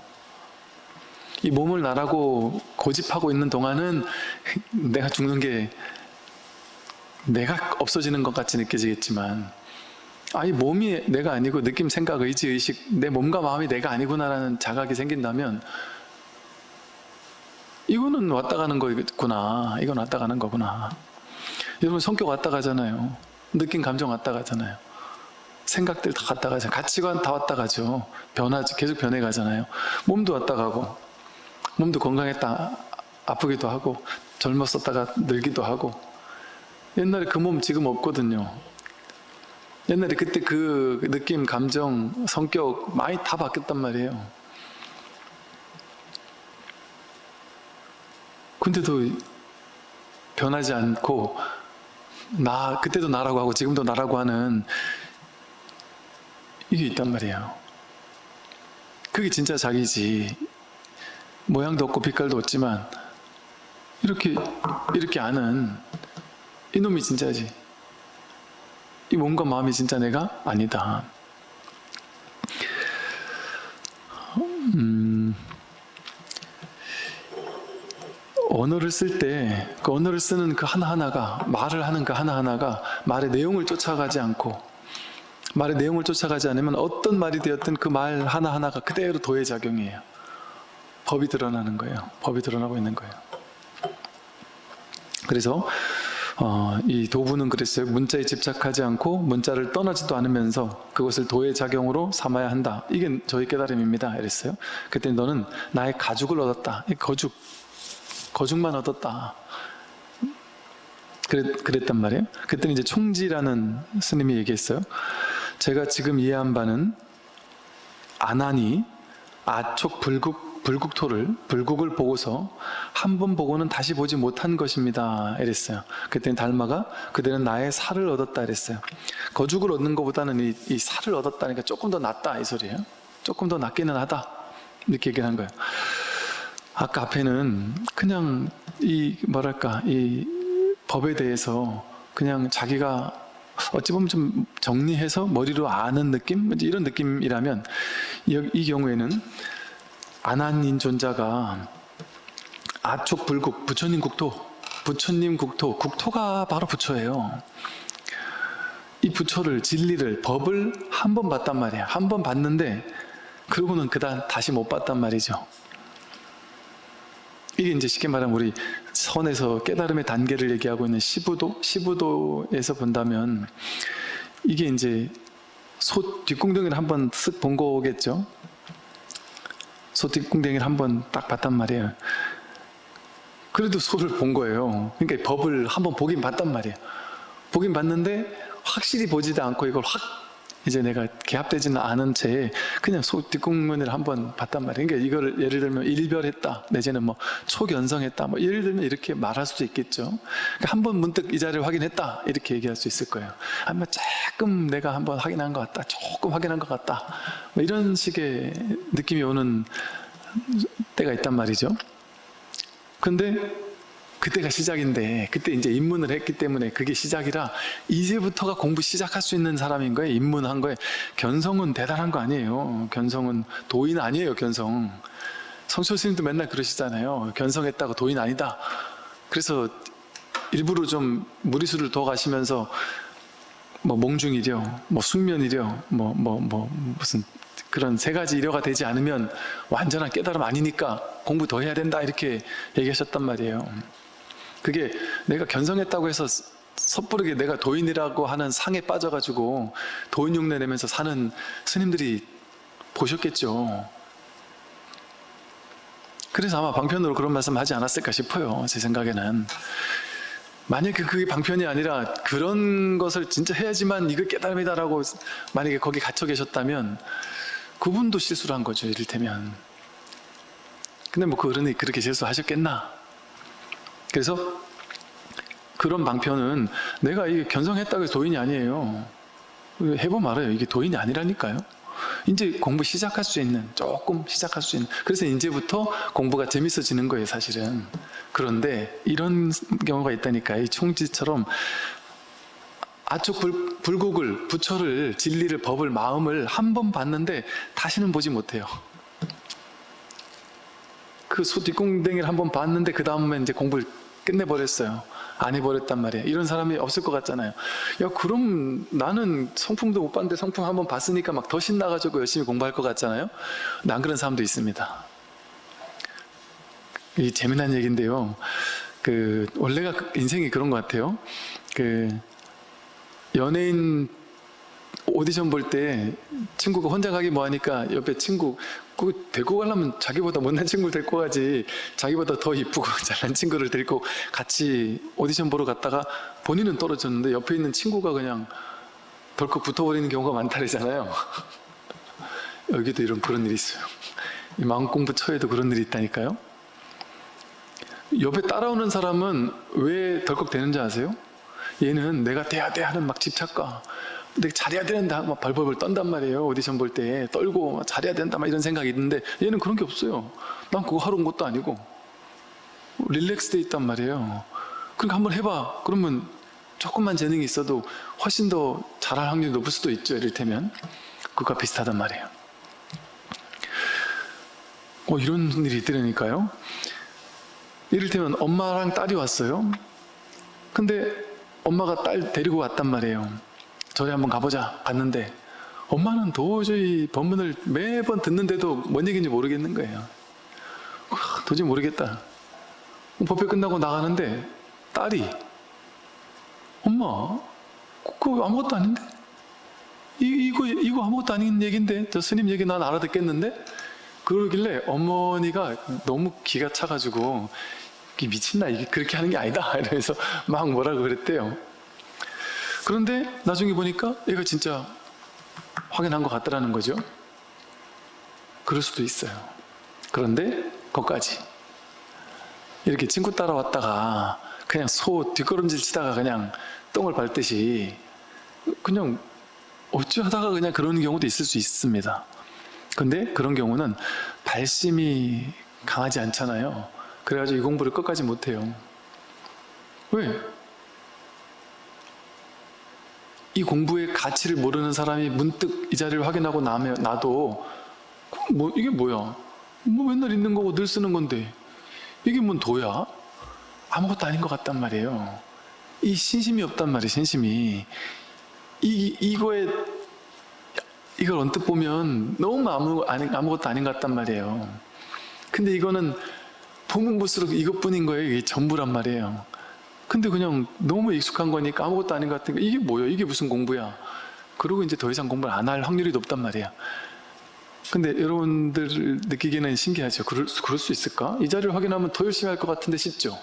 이 몸을 나라고 고집하고 있는 동안은 내가 죽는 게 내가 없어지는 것 같이 느껴지겠지만 아, 이 몸이 내가 아니고 느낌, 생각, 의지, 의식 내 몸과 마음이 내가 아니구나라는 자각이 생긴다면 이거는 왔다 가는 거구나 이건 왔다 가는 거구나. 여러분 성격 왔다 가잖아요. 느낌, 감정 왔다 가잖아요 생각들 다 왔다 가잖아요. 가치관 다 왔다 가죠. 변하지 계속 변해 가잖아요. 몸도 왔다 가고 몸도 건강했다 아프기도 하고 젊었었다가 늙기도 하고. 옛날에 그 몸 지금 없거든요. 옛날에 그때 그 느낌, 감정, 성격 많이 다 바뀌었단 말이에요. 근데도 변하지 않고 나 그때도 나라고 하고 지금도 나라고 하는 이게 있단 말이에요. 그게 진짜 자기지. 모양도 없고 빛깔도 없지만 이렇게 이렇게 아는 이놈이 진짜지. 이 몸과 마음이 진짜 내가? 아니다. 음, 언어를 쓸 때 그 언어를 쓰는 그 하나하나가 말을 하는 그 하나하나가 말의 내용을 쫓아가지 않고 말의 내용을 쫓아가지 않으면 어떤 말이 되었든 그 말 하나하나가 그대로 도해작용이에요. 법이 드러나는 거예요. 법이 드러나고 있는 거예요. 그래서 어, 이 도부는 그랬어요. 문자에 집착하지 않고 문자를 떠나지도 않으면서 그것을 도해작용으로 삼아야 한다. 이게 저희 깨달음입니다. 이랬어요. 그때 너는 나의 가죽을 얻었다. 이 거죽 거죽만 얻었다. 그랬, 그랬단 말이에요. 그때는 이제 총지라는 스님이 얘기했어요. 제가 지금 이해한 바는 아난이 아촉 불국, 불국토를, 불국을 보고서 한 번 보고는 다시 보지 못한 것입니다. 이랬어요. 그때는 달마가 그대는 나의 살을 얻었다 이랬어요. 거죽을 얻는 것보다는 이, 이 살을 얻었다니까 조금 더 낫다 이 소리예요. 조금 더 낫기는 하다. 이렇게 얘기를 한 거예요. 아까 앞에는 그냥 이 뭐랄까 이 법에 대해서 그냥 자기가 어찌 보면 좀 정리해서 머리로 아는 느낌? 이런 느낌이라면 이, 이 경우에는 아난인 존자가 아촉 불국, 부처님 국토, 부처님 국토, 국토가 바로 부처예요. 이 부처를, 진리를, 법을 한 번 봤단 말이야. 한 번 봤는데 그러고는 그다음 다시 못 봤단 말이죠. 이게 이제 쉽게 말하면 우리 선에서 깨달음의 단계를 얘기하고 있는 시부도, 시부도에서 본다면 이게 이제 소 뒷궁덩이를 한번 쓱 본 거겠죠. 소 뒷궁덩이를 한번 딱 봤단 말이에요. 그래도 소를 본 거예요. 그러니까 법을 한번 보긴 봤단 말이에요. 보긴 봤는데 확실히 보지도 않고 이걸 확 이제 내가 개합되지는 않은 채 그냥 소 뒷국면을 한번 봤단 말이에요. 그러니까 이거를 예를 들면 일별했다, 내지는 뭐 초견성했다, 뭐 예를 들면 이렇게 말할 수도 있겠죠. 그러니까 한번 문득 이 자리를 확인했다 이렇게 얘기할 수 있을 거예요. 아마 조금 내가 한번 확인한 것 같다, 조금 확인한 것 같다, 뭐 이런 식의 느낌이 오는 때가 있단 말이죠. 근데 그때가 시작인데 그때 이제 입문을 했기 때문에 그게 시작이라 이제부터가 공부 시작할 수 있는 사람인 거예요. 입문한 거예요 견성은 대단한 거 아니에요. 견성은 도인 아니에요 견성. 성철 스님도 맨날 그러시잖아요. 견성했다고 도인 아니다. 그래서 일부러 좀 무리수를 더 가시면서 뭐 몽중이려 뭐 숙면이려 뭐 뭐 뭐 무슨 그런 세 가지 이려가 되지 않으면 완전한 깨달음 아니니까 공부 더 해야 된다 이렇게 얘기하셨단 말이에요 그게 내가 견성했다고 해서 섣부르게 내가 도인이라고 하는 상에 빠져가지고 도인 흉내 내면서 사는 스님들이 보셨겠죠. 그래서 아마 방편으로 그런 말씀 하지 않았을까 싶어요. 제 생각에는. 만약에 그게 방편이 아니라 그런 것을 진짜 해야지만 이거 깨달음이다라고 만약에 거기 갇혀 계셨다면 그분도 실수를 한 거죠 이를테면 근데 뭐그 어른이 그렇게 실수하셨겠나 그래서 그런 방편은 내가 이게 견성했다고 해서 도인이 아니에요. 해보면 알아요. 이게 도인이 아니라니까요. 이제 공부 시작할 수 있는 조금 시작할 수 있는. 그래서 이제부터 공부가 재밌어지는 거예요 사실은. 그런데 이런 경우가 있다니까. 이 총지처럼 아축 불, 불국을 부처를 진리를 법을 마음을 한 번 봤는데 다시는 보지 못해요 그 소 뒷공댕이를 한번 봤는데 그 다음에 이제 공부를 끝내버렸어요. 안 해버렸단 말이에요. 이런 사람이 없을 것 같잖아요. 야 그럼 나는 성품도 못 봤는데 성품 한번 봤으니까 막 더 신나가지고 열심히 공부할 것 같잖아요? 난 그런 사람도 있습니다. 이 재미난 얘기인데요. 그 원래가 그 인생이 그런 것 같아요. 그 연예인 오디션 볼 때 친구가 혼자 가기 뭐하니까 옆에 친구 그 데리고 가려면 자기보다 못난 친구를 데리고 가지. 자기보다 더 이쁘고 [laughs] 잘난 친구를 데리고 같이 오디션 보러 갔다가 본인은 떨어졌는데 옆에 있는 친구가 그냥 덜컥 붙어버리는 경우가 많다래잖아요. [laughs] 여기도 이런 그런 일이 있어요. 이 마음 공부 처에도 그런 일이 있다니까요. 옆에 따라오는 사람은 왜 덜컥 되는지 아세요? 얘는 내가 돼야 돼 하는 막 집착과 내가 잘해야 된다. 막 발벌벌 떤단 말이에요. 오디션 볼 때. 떨고 막 잘해야 된다. 막 이런 생각이 있는데 얘는 그런 게 없어요. 난 그거 하러 온 것도 아니고. 릴렉스 돼 있단 말이에요. 그러니까 한번 해봐. 그러면 조금만 재능이 있어도 훨씬 더 잘할 확률이 높을 수도 있죠. 이를테면. 그거와 비슷하단 말이에요. 어 이런 일이 있더라니까요. 이를테면 엄마랑 딸이 왔어요. 근데 엄마가 딸 데리고 왔단 말이에요 절에 한번 가보자 갔는데 엄마는 도저히 법문을 매번 듣는데도 뭔 얘기인지 모르겠는 거예요. 와, 도저히 모르겠다. 법회 끝나고 나가는데 딸이 엄마 그거 아무것도 아닌데? 이, 이거, 이거 아무것도 아닌 얘기인데? 저 스님 얘기 난 알아듣겠는데? 그러길래 어머니가 너무 기가 차가지고 미친나 이게 그렇게 하는 게 아니다. [laughs] 이러면서 막 뭐라고 그랬대요 그런데 나중에 보니까 얘가 진짜 확인한 것 같더라는 거죠. 그럴 수도 있어요. 그런데 거기까지. 이렇게 친구 따라왔다가 그냥 소 뒷걸음질 치다가 그냥 똥을 밟듯이 그냥 어찌하다가 그냥 그런 경우도 있을 수 있습니다. 근데 그런 경우는 발심이 강하지 않잖아요. 그래가지고 이 공부를 끝까지 못해요. 왜? 이 공부의 가치를 모르는 사람이 문득 이 자리를 확인하고 나면 나도 뭐 이게 뭐야? 뭐 맨날 있는 거고 늘 쓰는 건데 이게 뭔 도야? 아무것도 아닌 것 같단 말이에요. 이 신심이 없단 말이에요. 신심이 이 이거에 이걸 언뜻 보면 너무 아무 아무것도 아닌 것 같단 말이에요. 근데 이거는 보면 볼수록 이것뿐인 거예요. 이게 전부란 말이에요. 근데 그냥 너무 익숙한 거니까 아무것도 아닌 것 같으니까 이게 뭐야? 이게 무슨 공부야? 그러고 이제 더 이상 공부를 안 할 확률이 높단 말이야. 근데 여러분들 느끼기에는 신기하죠. 그럴, 수- 그럴 수 있을까? 이 자리를 확인하면 더 열심히 할 것 같은데 싶죠?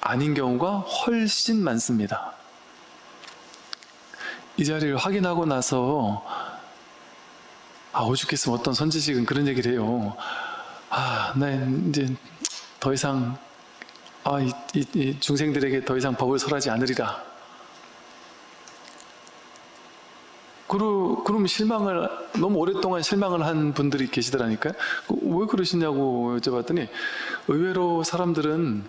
아닌 경우가 훨씬 많습니다. 이 자리를 확인하고 나서 아 오죽했으면 어떤 선지식은 그런 얘기를 해요. 아, 나 이제 더 이상 아, 이, 이- 이 중생들에게 더 이상 법을 설하지 않으리라. 그러, 그럼 실망을, 너무 오랫동안 실망을 한 분들이 계시더라니까요. 그왜 그러시냐고 여쭤봤더니 의외로 사람들은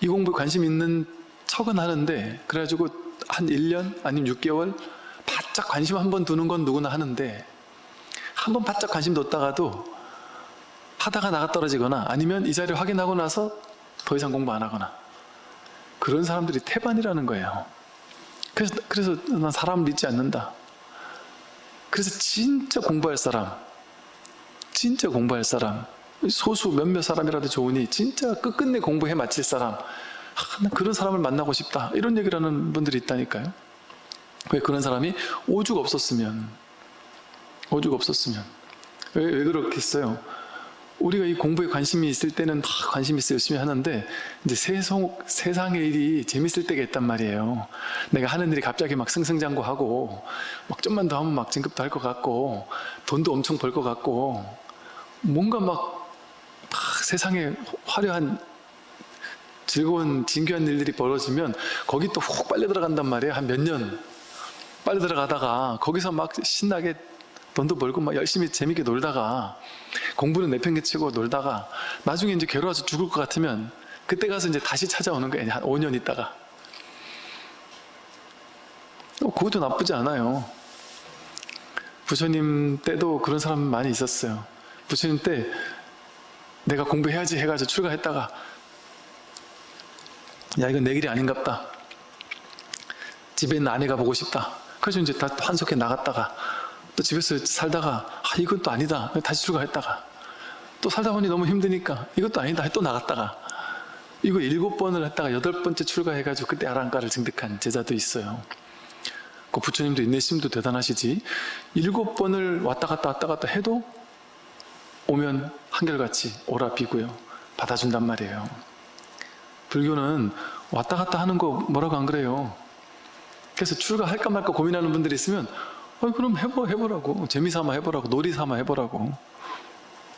이 공부에 관심 있는 척은 하는데 그래가지고 한 1년 아니면 6개월 바짝 관심 한 번 두는 건 누구나 하는데 한 번 바짝 관심 뒀다가도 하다가 나가 떨어지거나 아니면 이 자리를 확인하고 나서 더 이상 공부 안 하거나 그런 사람들이 태반이라는 거예요. 그래서, 그래서 난 사람 믿지 않는다. 그래서 진짜 공부할 사람, 진짜 공부할 사람, 소수 몇몇 사람이라도 좋으니 진짜 끝끝내 공부해 마칠 사람, 아, 난 그런 사람을 만나고 싶다. 이런 얘기를 하는 분들이 있다니까요. 왜 그런 사람이 오죽 없었으면, 오죽 없었으면. 왜, 왜 그렇겠어요? 우리가 이 공부에 관심이 있을 때는 막 관심 있어 열심히 하는데 이제 세상, 세상의 일이 재밌을 때가 있단 말이에요. 내가 하는 일이 갑자기 막 승승장구하고 막 좀만 더 하면 막 진급도 할 것 같고 돈도 엄청 벌 것 같고 뭔가 막, 막 세상에 화려한 즐거운 진귀한 일들이 벌어지면 거기 또 훅 빨려 들어간단 말이에요. 한 몇 년 빨려 들어가다가 거기서 막 신나게 돈도 벌고 막 열심히 재밌게 놀다가 공부는 내팽개치고 놀다가 나중에 이제 괴로워서 죽을 것 같으면 그때 가서 이제 다시 찾아오는 거예요. 한 5년 있다가. 어, 그것도 나쁘지 않아요. 부처님 때도 그런 사람 많이 있었어요. 부처님 때 내가 공부해야지 해가지고 출가했다가 야 이건 내 길이 아닌갑다. 집에 있는 아내가 보고 싶다. 그래서 이제 다 환속해 나갔다가 또 집에서 살다가 아또 아니다. 다시 출가했다가 또 살다 보니 너무 힘드니까 이것도 아니다. 또 나갔다가 이거 일곱 번을 했다가 여덟 번째 출가해가지고 그때 아랑가를 증득한 제자도 있어요. 그 부처님도 인내심도 대단하시지 일곱 번을 왔다 갔다 왔다 갔다 해도 오면 한결같이 오라 비고요. 받아준단 말이에요. 불교는 왔다 갔다 하는 거 뭐라고 안 그래요. 그래서 출가할까 말까 고민하는 분들이 있으면 어, 그럼 해보, 해보라고. 재미삼아 해보라고. 놀이삼아 해보라고.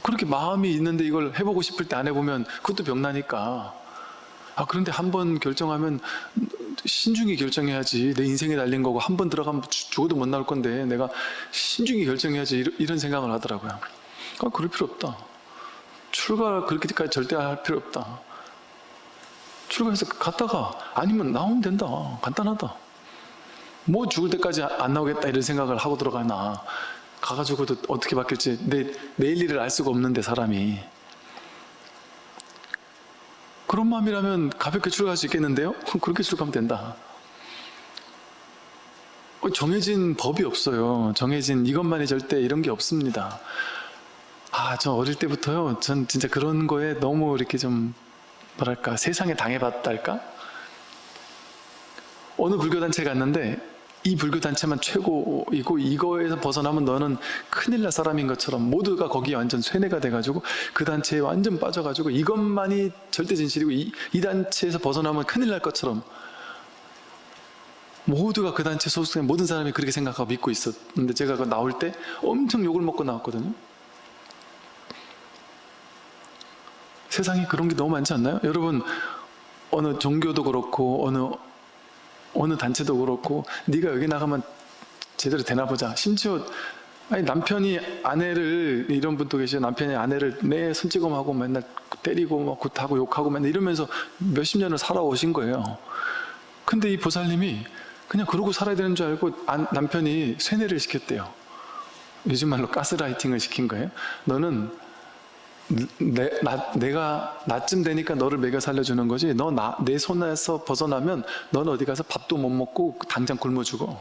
그렇게 마음이 있는데 이걸 해보고 싶을 때 안 해보면 그것도 병나니까. 아 그런데 한 번 결정하면 신중히 결정해야지. 내 인생에 달린 거고 한 번 들어가면 죽- 죽어도 못 나올 건데 내가 신중히 결정해야지 이런 생각을 하더라고요. 아 그럴 필요 없다. 출가 그렇게까지 절대 할 필요 없다. 출가해서 갔다가 아니면 나오면 된다. 간단하다 뭐 죽을 때까지 안 나오겠다 이런 생각을 하고 들어가나. 가가지고도 어떻게 바뀔지 내, 내일 일을 알 수가 없는데 사람이. 그런 마음이라면 가볍게 출가할 수 있겠는데요? 그렇게 출가하면 된다. 어, 정해진 법이 없어요. 정해진 이것만이 절대 이런 게 없습니다. 아 저 어릴 때부터요. 전 진짜 그런 거에 너무 이렇게 좀 뭐랄까 세상에 당해봤달까? 어느 불교 단체 갔는데 이 불교 단체만 최고이고 이거에서 벗어나면 너는 큰일 날 사람인 것처럼 모두가 거기에 완전 쇠뇌가 돼가지고 그 단체에 완전 빠져가지고 이것만이 절대 진실이고 이, 이 단체에서 벗어나면 큰일 날 것처럼 모두가 그 단체 소속된 모든 사람이 그렇게 생각하고 믿고 있었는데 제가 그 나올 때 엄청 욕을 먹고 나왔거든요 세상에 그런 게 너무 많지 않나요? 여러분 어느 종교도 그렇고 어느 어느 단체도 그렇고 네가 여기 나가면 제대로 되나 보자. 심지어 아니 남편이 아내를 이런 분도 계시죠. 남편이 아내를 내 손찌검하고 맨날 때리고 막 굿하고 욕하고 맨날 이러면서 몇십 년을 살아오신 거예요. 근데 이 보살님이 그냥 그러고 살아야 되는 줄 알고 안- 남편이 쇠뇌를 시켰대요. 요즘 말로 가스라이팅을 시킨 거예요. 너는 내, 나, 내가 나쯤 되니까 너를 먹여 살려주는 거지. 너 내 손에서 벗어나면 넌 어디 가서 밥도 못 먹고 당장 굶어 죽어.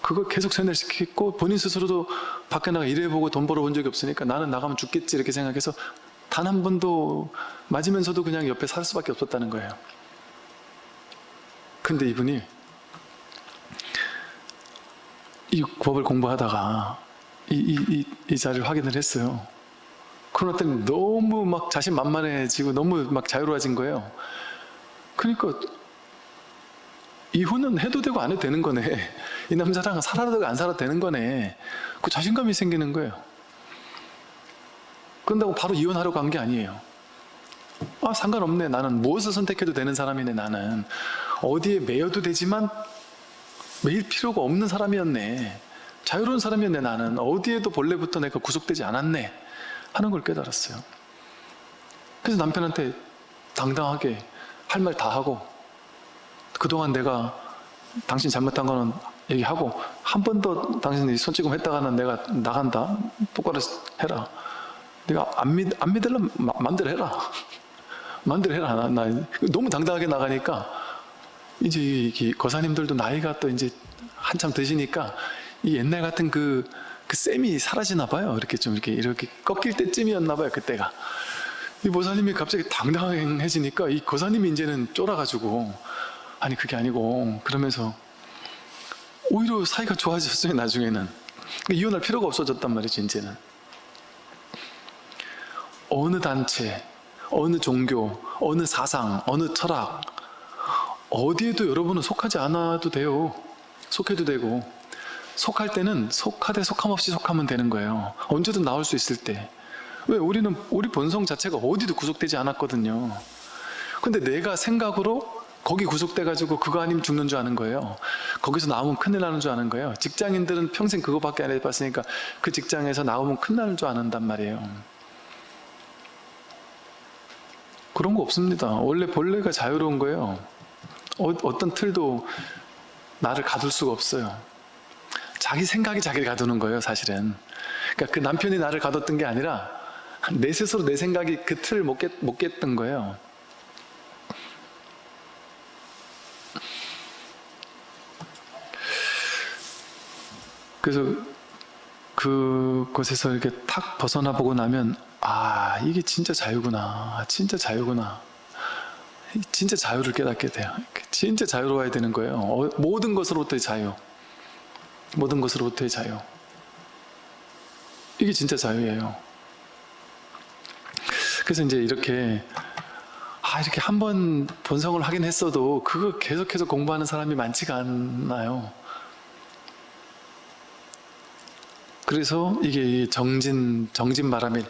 그걸 계속 세뇌시키고 본인 스스로도 밖에 나가 일해보고 돈 벌어본 적이 없으니까 나는 나가면 죽겠지 이렇게 생각해서 단 한 번도 맞으면서도 그냥 옆에 살 수밖에 없었다는 거예요. 근데 이분이 이 법을 공부하다가 이, 이, 이, 이 자리를 확인을 했어요 그러나 때는 너무 막 자신 만만해지고 너무 막 자유로워진 거예요. 그러니까 이혼은 해도 되고 안 해도 되는 거네. 이 남자랑 살아도 되고 안 살아도 되는 거네. 그 자신감이 생기는 거예요. 그런다고 바로 이혼하려고 한 게 아니에요. 아 상관없네. 나는 무엇을 선택해도 되는 사람이네. 나는 어디에 매여도 되지만 매일 필요가 없는 사람이었네. 자유로운 사람이었네. 나는 어디에도 본래부터 내가 구속되지 않았네. 하는 걸 깨달았어요. 그래서 남편한테 당당하게 할 말 다 하고 그동안 내가 당신 잘못한 거는 얘기하고 한 번 더 당신이 손찌검 했다가는 내가 나간다. 똑바로 해라. 내가 안, 믿, 안 믿으려면 마, 마음대로 해라. 마음대로 해라. 나, 나 너무 당당하게 나가니까 이제 이 거사님들도 나이가 또 이제 한참 드시니까 이 옛날 같은 그, 그 쌤이 사라지나 봐요. 이렇게 좀 이렇게 이렇게 꺾일 때쯤이었나 봐요. 그때가. 이 보사님이 갑자기 당당해지니까 이 거사님이 이제는 쫄아가지고 아니 그게 아니고 그러면서 오히려 사이가 좋아졌어요. 나중에는 그러니까 이혼할 필요가 없어졌단 말이죠. 이제는. 어느 단체, 어느 종교, 어느 사상, 어느 철학 어디에도 여러분은 속하지 않아도 돼요. 속해도 되고 속할 때는 속하되 속함 없이 속하면 되는 거예요. 언제든 나올 수 있을 때. 왜 우리는 우리 본성 자체가 어디도 구속되지 않았거든요. 근데 내가 생각으로 거기 구속돼 가지고 그거 아니면 죽는 줄 아는 거예요. 거기서 나오면 큰일 나는 줄 아는 거예요. 직장인들은 평생 그거밖에 안 해봤으니까 그 직장에서 나오면 큰일 나는 줄 아는단 말이에요. 그런 거 없습니다. 원래 본래가 자유로운 거예요. 어, 어떤 틀도 나를 가둘 수가 없어요. 자기 생각이 자기를 가두는 거예요, 사실은. 그러니까 그 남편이 나를 가뒀던 게 아니라 내 스스로 내 생각이 그 틀을 못, 깼, 못 깼던 거예요. 그래서 그곳에서 이렇게 탁 벗어나 보고 나면 아 이게 진짜 자유구나. 진짜 자유구나. 진짜 자유를 깨닫게 돼요. 진짜 자유로워야 되는 거예요. 어, 모든 것으로부터의 자유 모든 것으로부터의 자유. 이게 진짜 자유예요. 그래서 이제 이렇게 아 이렇게 한 번 본성을 확인했어도 그거 계속해서 공부하는 사람이 많지가 않나요. 그래서 이게 정진 정진 바람이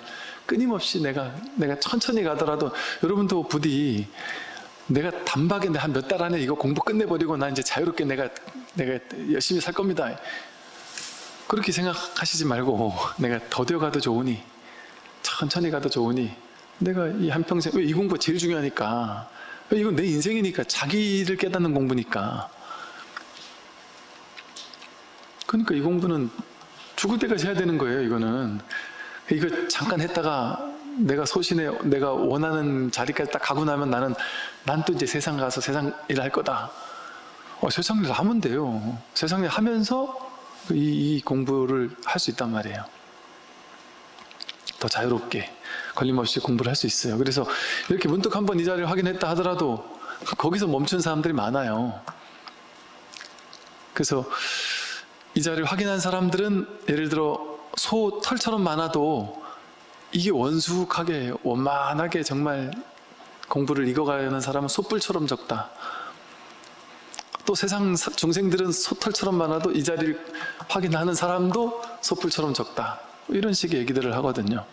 끊임없이 내가 내가 천천히 가더라도 여러분도 부디 내가 단박에 한 몇 달 안에 이거 공부 끝내버리고 나 이제 자유롭게 내가 내가 열심히 살 겁니다. 그렇게 생각하시지 말고 내가 더뎌 가도 좋으니 천천히 가도 좋으니 내가 이 한평생 왜 이 공부가 제일 중요하니까. 이건 내 인생이니까. 자기를 깨닫는 공부니까. 그러니까 이 공부는 죽을 때까지 해야 되는 거예요 이거는. 이거 잠깐 했다가 내가 소신에 내가 원하는 자리까지 딱 가고 나면 나는 난 또 이제 세상 가서 세상 일을 할 거다 어, 세상 일 하면 돼요. 세상 일 하면서 이, 이 공부를 할 수 있단 말이에요. 더 자유롭게 걸림없이 공부를 할 수 있어요. 그래서 이렇게 문득 한번 이 자리를 확인했다 하더라도 거기서 멈춘 사람들이 많아요. 그래서 이 자리를 확인한 사람들은 예를 들어 소 털처럼 많아도 이게 원숙하게 원만하게 정말 공부를 익어가는 사람은 소뿔처럼 적다. 또 세상 중생들은 소털처럼 많아도 이 자리를 확인하는 사람도 소뿔처럼 적다. 이런 식의 얘기들을 하거든요.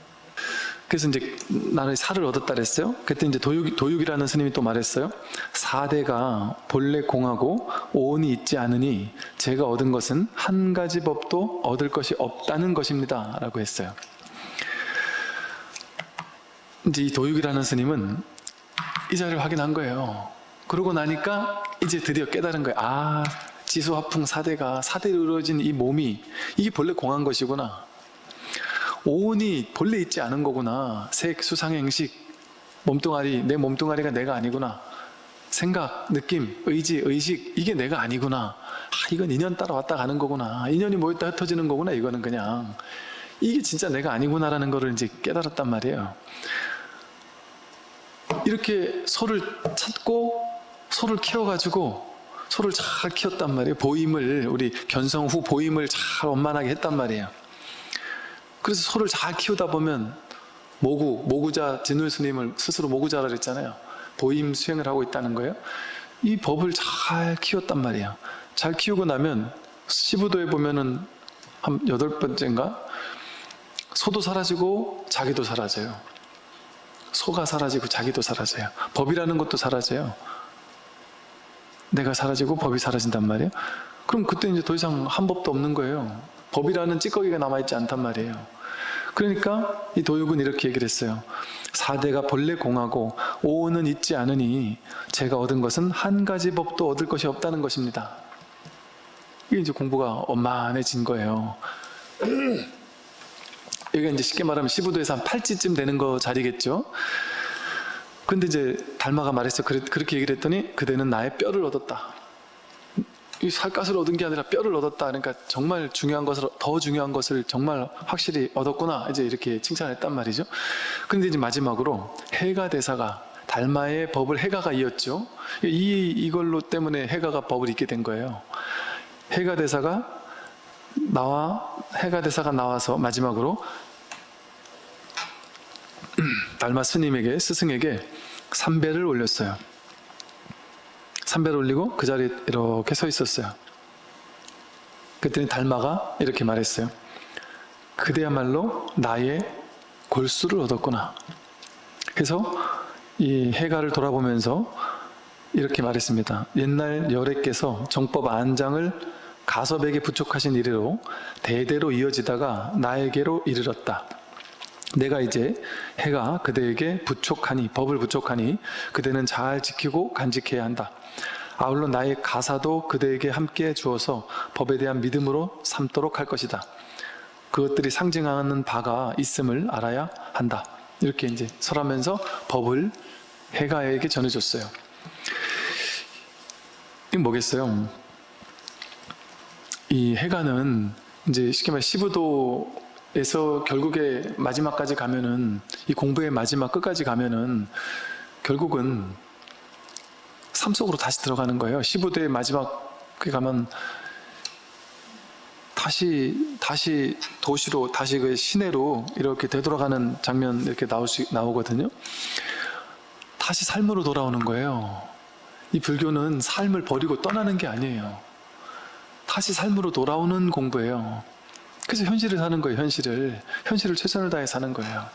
그래서 이제 나는 살을 얻었다 그랬어요. 그때 이제 도육, 도육이라는 스님이 또 말했어요. 사대가 본래 공하고 오온이 있지 않으니 제가 얻은 것은 한 가지 법도 얻을 것이 없다는 것입니다. 라고 했어요. 이제 이 도육이라는 스님은 이 자리를 확인한 거예요. 그러고 나니까 이제 드디어 깨달은 거예요. 아, 지수화풍 사대가 사대로 이루어진 이 몸이 이게 본래 공한 것이구나. 오온이 본래 있지 않은 거구나. 색, 수상, 행식, 몸뚱아리, 내 몸뚱아리가 내가 아니구나. 생각, 느낌, 의지, 의식 이게 내가 아니구나. 아, 이건 인연 따라 왔다 가는 거구나. 인연이 모였다 흩어지는 거구나. 이거는 그냥 이게 진짜 내가 아니구나라는 거를 이제 깨달았단 말이에요. 이렇게 소를 찾고 소를 키워가지고 소를 잘 키웠단 말이에요. 보임을 우리 견성 후 보임을 잘 원만하게 했단 말이에요. 그래서 소를 잘 키우다 보면 모구, 모구자 진울 스님을 스스로 모구자라 그랬잖아요. 보임 수행을 하고 있다는 거예요. 이 법을 잘 키웠단 말이에요. 잘 키우고 나면 시부도에 보면은 한 여덟 번째인가 소도 사라지고 자기도 사라져요. 소가 사라지고 자기도 사라져요. 법이라는 것도 사라져요. 내가 사라지고 법이 사라진단 말이에요. 그럼 그때 이제 더 이상 한 법도 없는 거예요. 법이라는 찌꺼기가 남아있지 않단 말이에요. 그러니까 이 도육은 이렇게 얘기를 했어요. 사대가 본래 공하고 오는 있지 않으니 제가 얻은 것은 한 가지 법도 얻을 것이 없다는 것입니다. 이게 이제 공부가 원만해진 거예요. [clears throat] 여기가 이제 쉽게 말하면 시부도에서 한 8지쯤 되는 거 자리겠죠. 근데 이제 달마가 말했어. 그렇게 얘기를 했더니 그대는 나의 뼈를 얻었다. 이 살갗을 얻은 게 아니라 뼈를 얻었다. 그러니까 정말 중요한 것을 더 중요한 것을 정말 확실히 얻었구나. 이제 이렇게 칭찬했단 말이죠. 근데 이제 마지막으로 해가 대사가 달마의 법을 해가가 이었죠. 이 이걸로 때문에 해가가 법을 잇게 된 거예요. 해가 대사가 나와 해가 대사가 나와서 마지막으로 달마 스님에게 스승에게 삼배를 올렸어요. 삼배를 올리고 그 자리에 이렇게 서 있었어요. 그랬더니 달마가 이렇게 말했어요. 그대야말로 나의 골수를 얻었구나. 그래서 이 해가를 돌아보면서 이렇게 말했습니다. 옛날 열애께서 정법 안장을 가섭에게 부촉하신 이래로 대대로 이어지다가 나에게로 이르렀다. 내가 이제 해가 그대에게 부촉하니 법을 부촉하니 그대는 잘 지키고 간직해야 한다. 아울러 나의 가사도 그대에게 함께 주어서 법에 대한 믿음으로 삼도록 할 것이다. 그것들이 상징하는 바가 있음을 알아야 한다. 이렇게 이제 설하면서 법을 해가에게 전해줬어요. 이게 뭐겠어요? 이 해가는 이제 쉽게 말해 시부도 에서 결국에 마지막까지 가면은 이 공부의 마지막 끝까지 가면은 결국은 삶 속으로 다시 들어가는 거예요. 시부도의 마지막에 가면 다시 다시 도시로 다시 그 시내로 이렇게 되돌아가는 장면 이렇게 나올 수 나오거든요. 다시 삶으로 돌아오는 거예요. 이 불교는 삶을 버리고 떠나는 게 아니에요. 다시 삶으로 돌아오는 공부예요. 그래서 현실을 사는 거예요, 현실을. 현실을 최선을 다해 사는 거예요.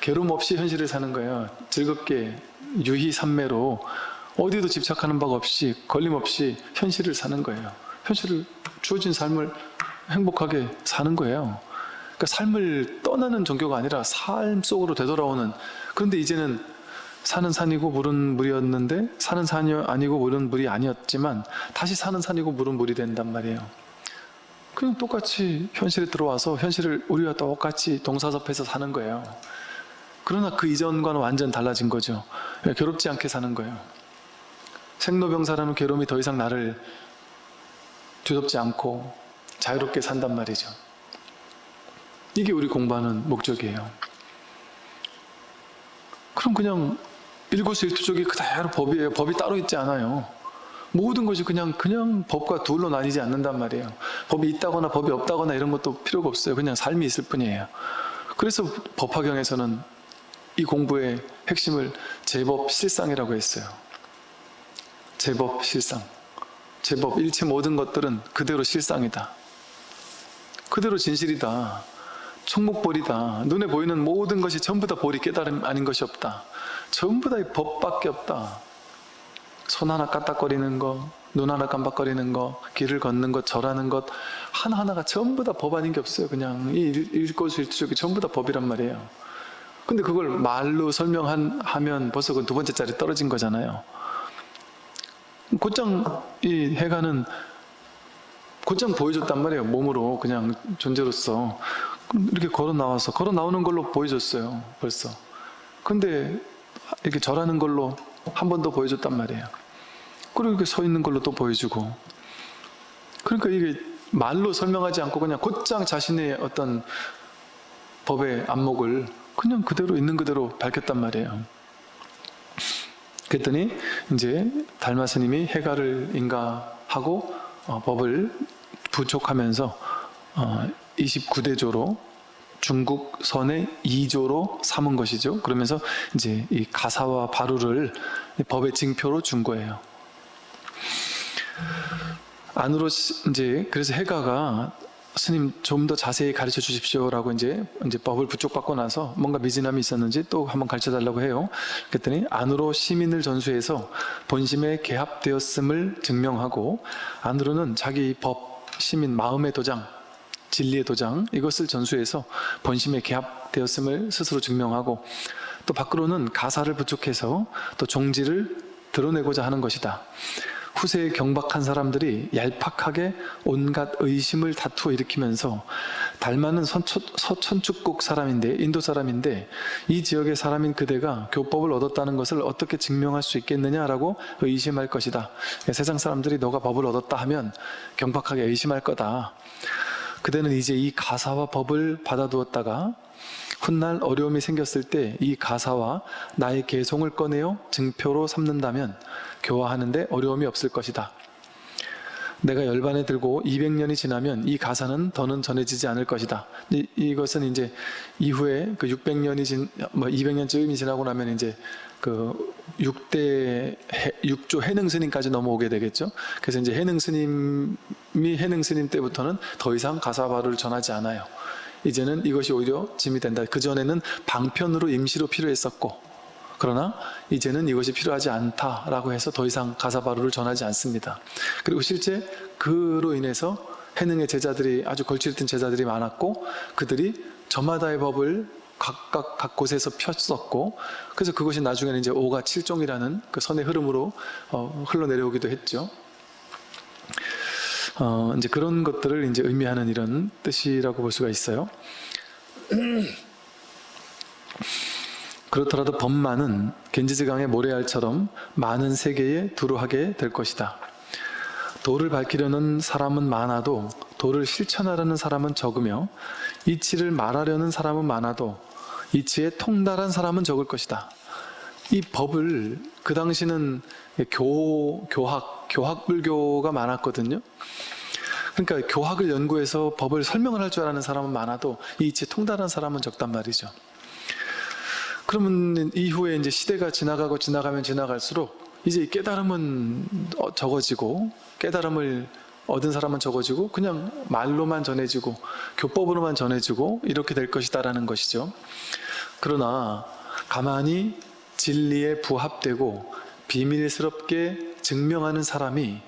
괴로움 없이 현실을 사는 거예요. 즐겁게, 유희산매로 어디도 집착하는 바가 없이, 걸림 없이 현실을 사는 거예요. 현실을, 주어진 삶을 행복하게 사는 거예요. 그러니까 삶을 떠나는 종교가 아니라 삶 속으로 되돌아오는 그런데 이제는 산은 산이고 물은 물이었는데 사는 산이 아니고 물은 물이 아니었지만 다시 사는 산이고 물은 물이 된단 말이에요. 그냥 똑같이 현실에 들어와서 현실을 우리와 똑같이 동사섭해서 사는 거예요. 그러나 그 이전과는 완전 달라진 거죠. 괴롭지 않게 사는 거예요. 생로병사라는 괴로움이 더 이상 나를 뒤덮지 않고 자유롭게 산단 말이죠. 이게 우리 공부하는 목적이에요. 그럼 그냥 일거수일투족이 그대로 법이에요. 법이 따로 있지 않아요. 모든 것이 그냥 그냥 법과 둘로 나뉘지 않는단 말이에요. 법이 있다거나 법이 없다거나 이런 것도 필요가 없어요. 그냥 삶이 있을 뿐이에요. 그래서 법화경에서는 이 공부의 핵심을 제법 실상이라고 했어요. 제법 실상. 제법 일체 모든 것들은 그대로 실상이다. 그대로 진실이다. 총목벌이다. 눈에 보이는 모든 것이 전부 다 벌이 깨달음 아닌 것이 없다. 전부 다 법밖에 없다. 손 하나 까딱거리는 거, 눈 하나 깜빡거리는 거, 길을 걷는 것, 절하는 것 하나하나가 전부 다 법 아닌 게 없어요. 그냥 이 일거수일투족이 전부 다 법이란 말이에요. 근데 그걸 말로 설명하면 벌써 그 두 번째 자리 떨어진 거잖아요. 곧장 이 해가는 곧장 보여줬단 말이에요. 몸으로 그냥 존재로서 이렇게 걸어 나와서 걸어 나오는 걸로 보여줬어요. 벌써. 근데 이렇게 절하는 걸로 한 번 더 보여줬단 말이에요. 그리고 이렇게 서 있는 걸로 또 보여주고. 그러니까 이게 말로 설명하지 않고 그냥 곧장 자신의 어떤 법의 안목을 그냥 그대로 있는 그대로 밝혔단 말이에요. 그랬더니 이제 달마 스님이 해가를 인가하고 어, 법을 부촉하면서 어, 29대조로 중국 선의 2조로 삼은 것이죠. 그러면서 이제 이 가사와 바루를 법의 징표로 준 거예요. 안으로 이제 그래서 해가가 스님 좀 더 자세히 가르쳐 주십시오라고 이제 이제 법을 부촉받고 나서 뭔가 미진함이 있었는지 또 한번 가르쳐 달라고 해요. 그랬더니 안으로 시민을 전수해서 본심에 개합되었음을 증명하고 안으로는 자기 법 시민 마음의 도장 진리의 도장 이것을 전수해서 본심에 개합되었음을 스스로 증명하고 또 밖으로는 가사를 부족해서 또 종지를 드러내고자 하는 것이다. 후세에 경박한 사람들이 얄팍하게 온갖 의심을 다투어 일으키면서 달마는 서천축국 사람인데 인도 사람인데 이 지역의 사람인 그대가 교법을 얻었다는 것을 어떻게 증명할 수 있겠느냐라고 의심할 것이다. 세상 사람들이 너가 법을 얻었다 하면 경박하게 의심할 거다. 그대는 이제 이 가사와 법을 받아두었다가 훗날 어려움이 생겼을 때 이 가사와 나의 개송을 꺼내어 증표로 삼는다면 교화하는데 어려움이 없을 것이다. 내가 열반에 들고 200년이 지나면 이 가사는 더는 전해지지 않을 것이다. 이, 이것은 이제 이후에 그 600년이 진, 뭐 200년쯤이 지나고 나면 이제 그 6대 해, 6조 해능 스님까지 넘어오게 되겠죠. 그래서 이제 해능 스님이 해능 스님 때부터는 더 이상 가사바를 전하지 않아요. 이제는 이것이 오히려 짐이 된다. 그 전에는 방편으로 임시로 필요했었고 그러나 이제는 이것이 필요하지 않다라고 해서 더 이상 가사바루를 전하지 않습니다. 그리고 실제 그로 인해서 해능의 제자들이 아주 걸출했던 제자들이 많았고 그들이 저마다의 법을 각각 각 곳에서 폈었고 그래서 그것이 나중에는 이제 오가 칠종이라는 그 선의 흐름으로 어, 흘러내려오기도 했죠. 어, 이제 그런 것들을 이제 의미하는 이런 뜻이라고 볼 수가 있어요. 그렇더라도 법만은 겐지즈강의 모래알처럼 많은 세계에 두루하게 될 것이다. 도를 밝히려는 사람은 많아도 도를 실천하려는 사람은 적으며 이치를 말하려는 사람은 많아도 이치에 통달한 사람은 적을 것이다. 이 법을 그 당시는 교, 교학, 교학불교가 많았거든요. 그러니까 교학을 연구해서 법을 설명을 할 줄 아는 사람은 많아도 이 이치에 통달한 사람은 적단 말이죠. 그러면 이후에 이제 시대가 지나가고 지나가면 지나갈수록 이제 깨달음은 어, 적어지고 깨달음을 얻은 사람은 적어지고 그냥 말로만 전해지고 교법으로만 전해지고 이렇게 될 것이다라는 것이죠. 그러나 가만히 진리에 부합되고 비밀스럽게 증명하는 사람이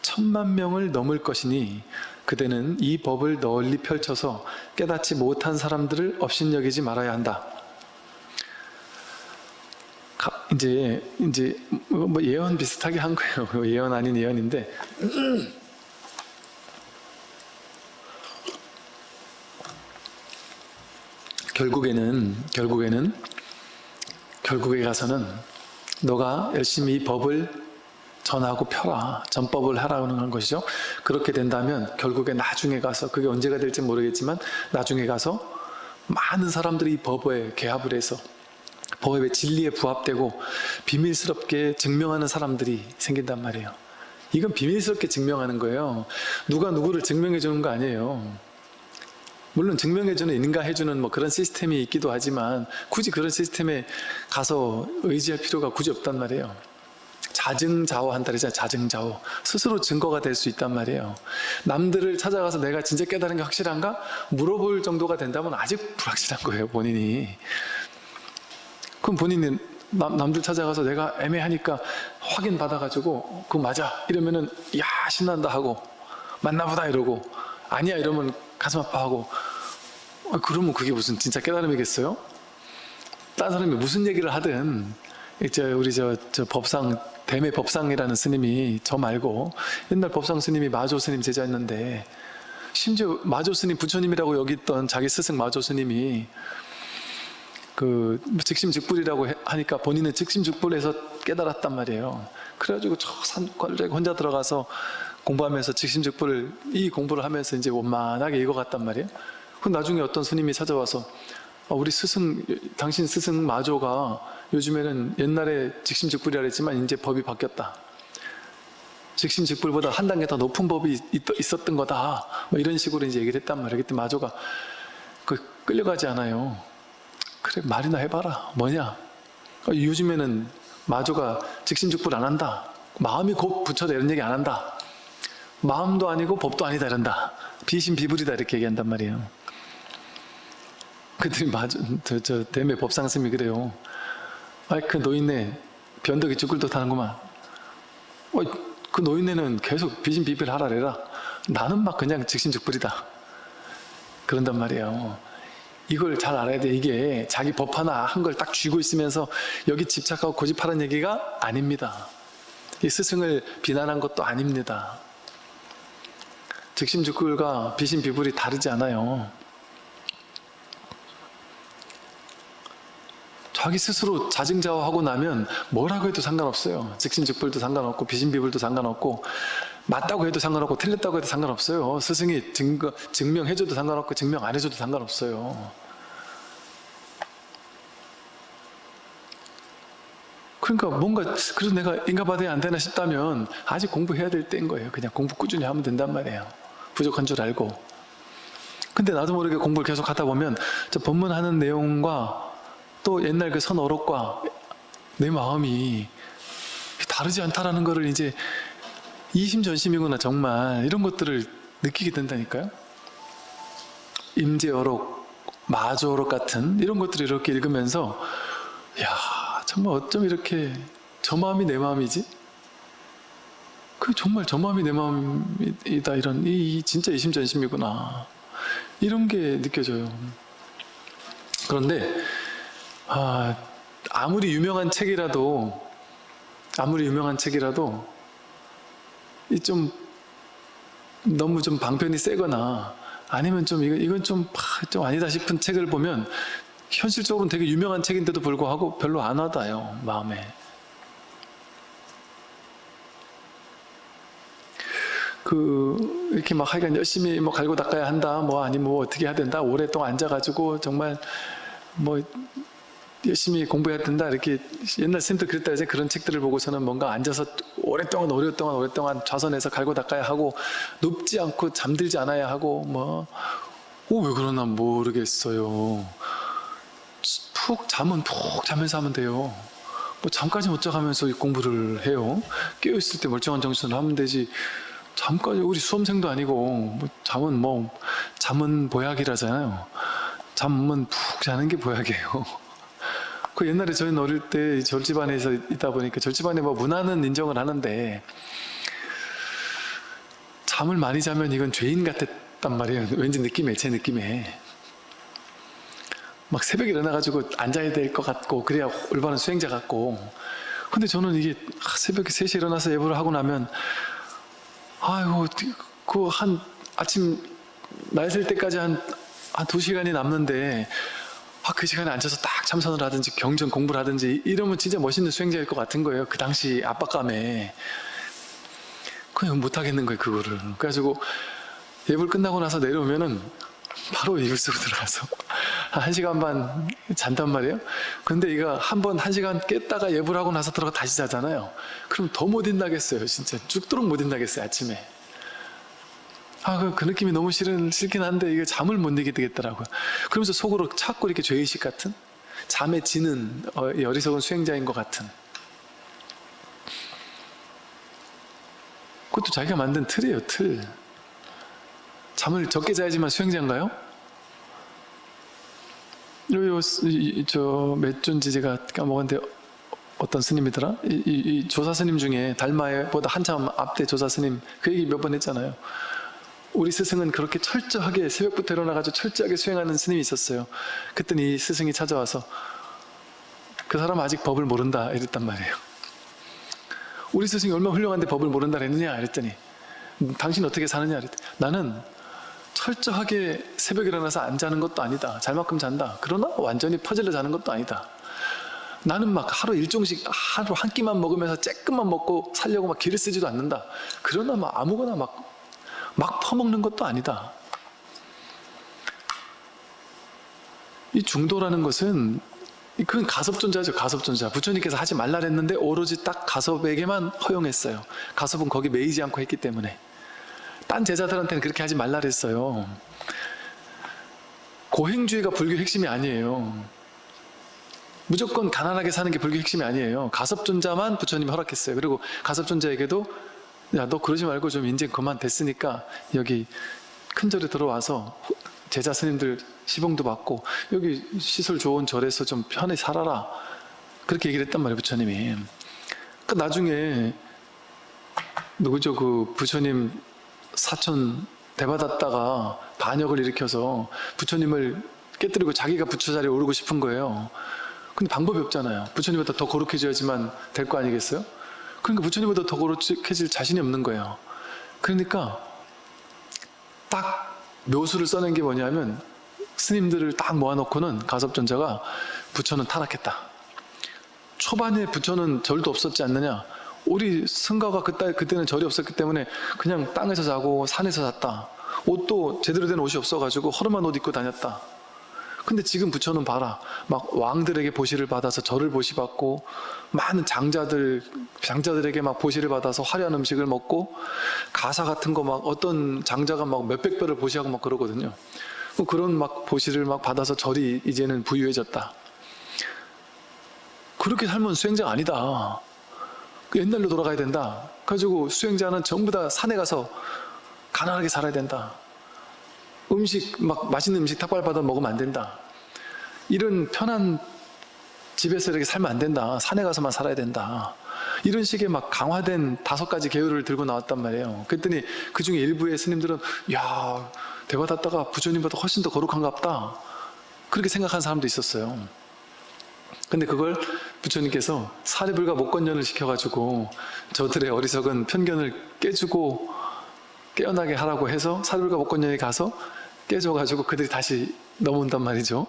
천만 명을 넘을 것이니 그대는 이 법을 널리 펼쳐서 깨닫지 못한 사람들을 업신여기지 말아야 한다. 가- 이제 이제 뭐 예언 비슷하게 한 거예요. 예언 아닌 예언인데 결국에는 결국에는 결국에 가서는 너가 열심히 이 법을 전하고 펴라 전법을 하라는 건 것이죠. 그렇게 된다면 결국에 나중에 가서 그게 언제가 될지 모르겠지만 나중에 가서 많은 사람들이 이 법에 개합을 해서 법의 진리에 부합되고 비밀스럽게 증명하는 사람들이 생긴단 말이에요. 이건 비밀스럽게 증명하는 거예요. 누가 누구를 증명해 주는 거 아니에요. 물론 증명해 주는 인가해 주는 뭐 그런 시스템이 있기도 하지만 굳이 그런 시스템에 가서 의지할 필요가 굳이 없단 말이에요. 자증자호 한다 그러잖아요. 자증자호. 스스로 증거가 될 수 있단 말이에요. 남들을 찾아가서 내가 진짜 깨달은 게 확실한가? 물어볼 정도가 된다면 아직 불확실한 거예요. 본인이. 그럼 본인은 남, 남들 찾아가서 내가 애매하니까 확인 받아가지고 그거 맞아 이러면은 야 신난다 하고 맞나보다 이러고 아니야 이러면 가슴 아파하고 아, 그러면 그게 무슨 진짜 깨달음이겠어요? 딴 사람이 무슨 얘기를 하든 이제 우리 저, 저 법상 대매 법상이라는 스님이 저 말고 옛날 법상 스님이 마조 스님 제자였는데 심지어 마조 스님 부처님이라고 여기 있던 자기 스승 마조 스님이 그 즉심즉불이라고 해- 하니까 본인은 즉심즉불에서 깨달았단 말이에요. 그래가지고 저 산골에 혼자 들어가서 공부하면서 즉심즉불을 이 공부를 하면서 이제 원만하게 읽어갔단 말이에요. 그 나중에 어떤 스님이 찾아와서 아, 우리 스승 당신 스승 마조가 요즘에는 옛날에 즉심즉불이라 했지만 이제 법이 바뀌었다. 즉심즉불보다 한 단계 더 높은 법이 있, 있었던 거다. 뭐 이런 식으로 이제 얘기를 했단 말이에요. 그때 마조가 그 끌려가지 않아요. 그래 말이나 해봐라. 뭐냐? 어, 요즘에는 마조가 직신즉불 안 한다. 마음이 곧 부처다 이런 얘기 안 한다. 마음도 아니고 법도 아니다 이런다. 비신비불이다 이렇게 얘기한단 말이에요. 그들이 마조 저, 저 대매 법상스님이 그래요. 아이 그 노인네 변덕이 죽을 듯 하는구만. 어, 그 노인네는 계속 비신비불 하라래라. 나는 막 그냥 직신즉불이다. 그런단 말이에요 이걸 잘 알아야 돼. 이게 자기 법 하나 한 걸 딱 쥐고 있으면서 여기 집착하고 고집하는 얘기가 아닙니다. 이 스승을 비난한 것도 아닙니다. 즉심즉불과 비신비불이 다르지 않아요. 자기 스스로 자증자호하고 나면 뭐라고 해도 상관없어요. 즉심즉불도 상관없고 비신비불도 상관없고 맞다고 해도 상관없고 틀렸다고 해도 상관없어요. 스승이 증거, 증명해줘도 상관없고 증명 안 해줘도 상관없어요. 그러니까 뭔가 그래서 내가 인가받아야 안 되나 싶다면 아직 공부해야 될 때인 거예요. 그냥 공부 꾸준히 하면 된단 말이에요. 부족한 줄 알고. 근데 나도 모르게 공부를 계속 하다 보면 저 법문하는 내용과 또 옛날 그 선어록과 내 마음이 다르지 않다라는 거를 이제 이심전심이구나 정말 이런 것들을 느끼게 된다니까요. 임재어록, 마주어록 같은 이런 것들을 이렇게 읽으면서 야 정말 어쩜 이렇게 저 마음이 내 마음이지? 그 정말 저 마음이 내 마음이다 이런 이, 이 진짜 이심전심이구나 이런 게 느껴져요. 그런데 아, 아무리 유명한 책이라도 아무리 유명한 책이라도 이 좀 너무 좀 방편이 세거나 아니면 좀 이건 이건 좀, 파- 좀 아니다 싶은 책을 보면 현실적으로는 되게 유명한 책인데도 불구하고 별로 안 와닿아요 마음에. 그 이렇게 막 하여간 열심히 뭐 갈고 닦아야 한다 뭐 아니 뭐 어떻게 해야 된다 오랫동안 앉아가지고 정말 뭐 열심히 공부해야 된다. 이렇게 옛날 쌤도 그랬다. 이제 그런 책들을 보고서는 뭔가 앉아서 오랫동안 오랫동안 오랫동안 좌선해서 갈고 닦아야 하고 눕지 않고 잠들지 않아야 하고 뭐 오 왜 그러나 모르겠어요. 푹 잠은 푹 자면서 하면 돼요. 뭐 잠까지 못 자가면서 이 공부를 해요. 깨어있을 때 멀쩡한 정신으로 하면 되지. 잠까지 우리 수험생도 아니고 뭐 잠은 뭐 잠은 보약이라잖아요. 잠은 푹 자는 게 보약이에요 그 옛날에 저희는 어릴 때 절집안에서 있다 보니까 절집안에 뭐 문화는 인정을 하는데 잠을 많이 자면 이건 죄인 같았단 말이에요. 왠지 느낌에 제 느낌에 막 새벽에 일어나가지고 앉아야 될 것 같고 그래야 올바른 수행자 같고 근데 저는 이게 아, 새벽에 3시에 일어나서 예불을 하고 나면 아이고 그 한 아침 날 셀 때까지 한, 한 2시간이 남는데 아, 그 시간에 앉아서 딱 참선을 하든지 경전 공부를 하든지 이러면 진짜 멋있는 수행자일 것 같은 거예요. 그 당시 압박감에. 그냥 못하겠는 거예요, 그거를. 그래가지고 예불 끝나고 나서 내려오면은 바로 이불 속으로 들어가서 [laughs] 한 시간 반 잔단 말이에요. 근데 이거 한 번 한 시간 깼다가 예불하고 나서 들어가 다시 자잖아요. 그럼 더 못 인나겠어요, 진짜. 죽도록 못 인나겠어요, 아침에. 아, 그, 그 느낌이 너무 싫은, 싫긴 한데, 이게 잠을 못 이게 되겠더라고요. 그러면서 속으로 자꾸 이렇게 죄의식 같은, 잠에 지는, 어, 이 어리석은 수행자인 것 같은. 그것도 자기가 만든 틀이에요, 틀. 잠을 적게 자야지만 수행자인가요? 요, 저, 몇 존지 제가 까먹었는데, 어떤 스님이더라? 이, 이, 이 조사 스님 중에 달마에보다 한참 앞대 조사 스님, 그 얘기 몇 번 했잖아요. 우리 스승은 그렇게 철저하게 새벽부터 일어나가지고 철저하게 수행하는 스님이 있었어요. 그랬더니 이 스승이 찾아와서 그 사람 아직 법을 모른다 이랬단 말이에요. 우리 스승이 얼마나 훌륭한데 법을 모른다 그랬느냐 이랬더니 음, 당신 어떻게 사느냐 이랬더니 나는 철저하게 새벽에 일어나서 안 자는 것도 아니다. 잘만큼 잔다. 그러나 완전히 퍼질러 자는 것도 아니다. 나는 막 하루 일종씩 하루 한 끼만 먹으면서 쬐끔만 먹고 살려고 막 기를 쓰지도 않는다. 그러나 막 아무거나 막 막 퍼먹는 것도 아니다. 이 중도라는 것은 그건 가섭존자죠. 가섭존자. 부처님께서 하지 말라 그랬는데 오로지 딱 가섭에게만 허용했어요. 가섭은 거기 매이지 않고 했기 때문에. 딴 제자들한테는 그렇게 하지 말라 그랬어요. 고행주의가 불교 핵심이 아니에요. 무조건 가난하게 사는 게 불교 핵심이 아니에요. 가섭존자만 부처님이 허락했어요. 그리고 가섭존자에게도 야 너 그러지 말고 좀 이제 그만 됐으니까 여기 큰 절에 들어와서 제자 스님들 시봉도 받고 여기 시설 좋은 절에서 좀 편히 살아라. 그렇게 얘기를 했단 말이에요 부처님이. 그 나중에 누구죠? 그 부처님 사촌 대받았다가 반역을 일으켜서 부처님을 깨뜨리고 자기가 부처 자리에 오르고 싶은 거예요. 근데 방법이 없잖아요. 부처님보다 더 거룩해져야지만 될 거 아니겠어요? 그러니까 부처님보다 더 거룩해질 자신이 없는 거예요. 그러니까 딱 묘수를 써낸 게 뭐냐면 스님들을 딱 모아놓고는 가섭존자가 부처는 타락했다. 초반에 부처는 절도 없었지 않느냐. 우리 승가가 그때, 그때는 절이 없었기 때문에 그냥 땅에서 자고 산에서 잤다. 옷도 제대로 된 옷이 없어가지고 허름한 옷 입고 다녔다. 근데 지금 부처는 봐라. 막 왕들에게 보시를 받아서 절을 보시받고 많은 장자들 장자들에게 막 보시를 받아서 화려한 음식을 먹고 가사 같은 거 막 어떤 장자가 막 몇백 배를 보시하고 막 그러거든요. 뭐 그런 막 보시를 막 받아서 절이 이제는 부유해졌다. 그렇게 살면 수행자가 아니다. 그 옛날로 돌아가야 된다. 가지고 수행자는 전부 다 산에 가서 가난하게 살아야 된다. 음식 막 맛있는 음식 탁발 받아 먹으면 안 된다. 이런 편한 집에서 이렇게 살면 안 된다. 산에 가서만 살아야 된다. 이런 식의 막 강화된 다섯 가지 계율을 들고 나왔단 말이에요. 그랬더니 그 중에 일부의 스님들은 야 대받았다가 부처님보다 훨씬 더 거룩한가 보다. 그렇게 생각하는 사람도 있었어요. 근데 그걸 부처님께서 사리불과 목건연을 시켜가지고 저들의 어리석은 편견을 깨주고 깨어나게 하라고 해서 사리불과 목건연이 가서 깨져가지고 그들이 다시 넘어온단 말이죠.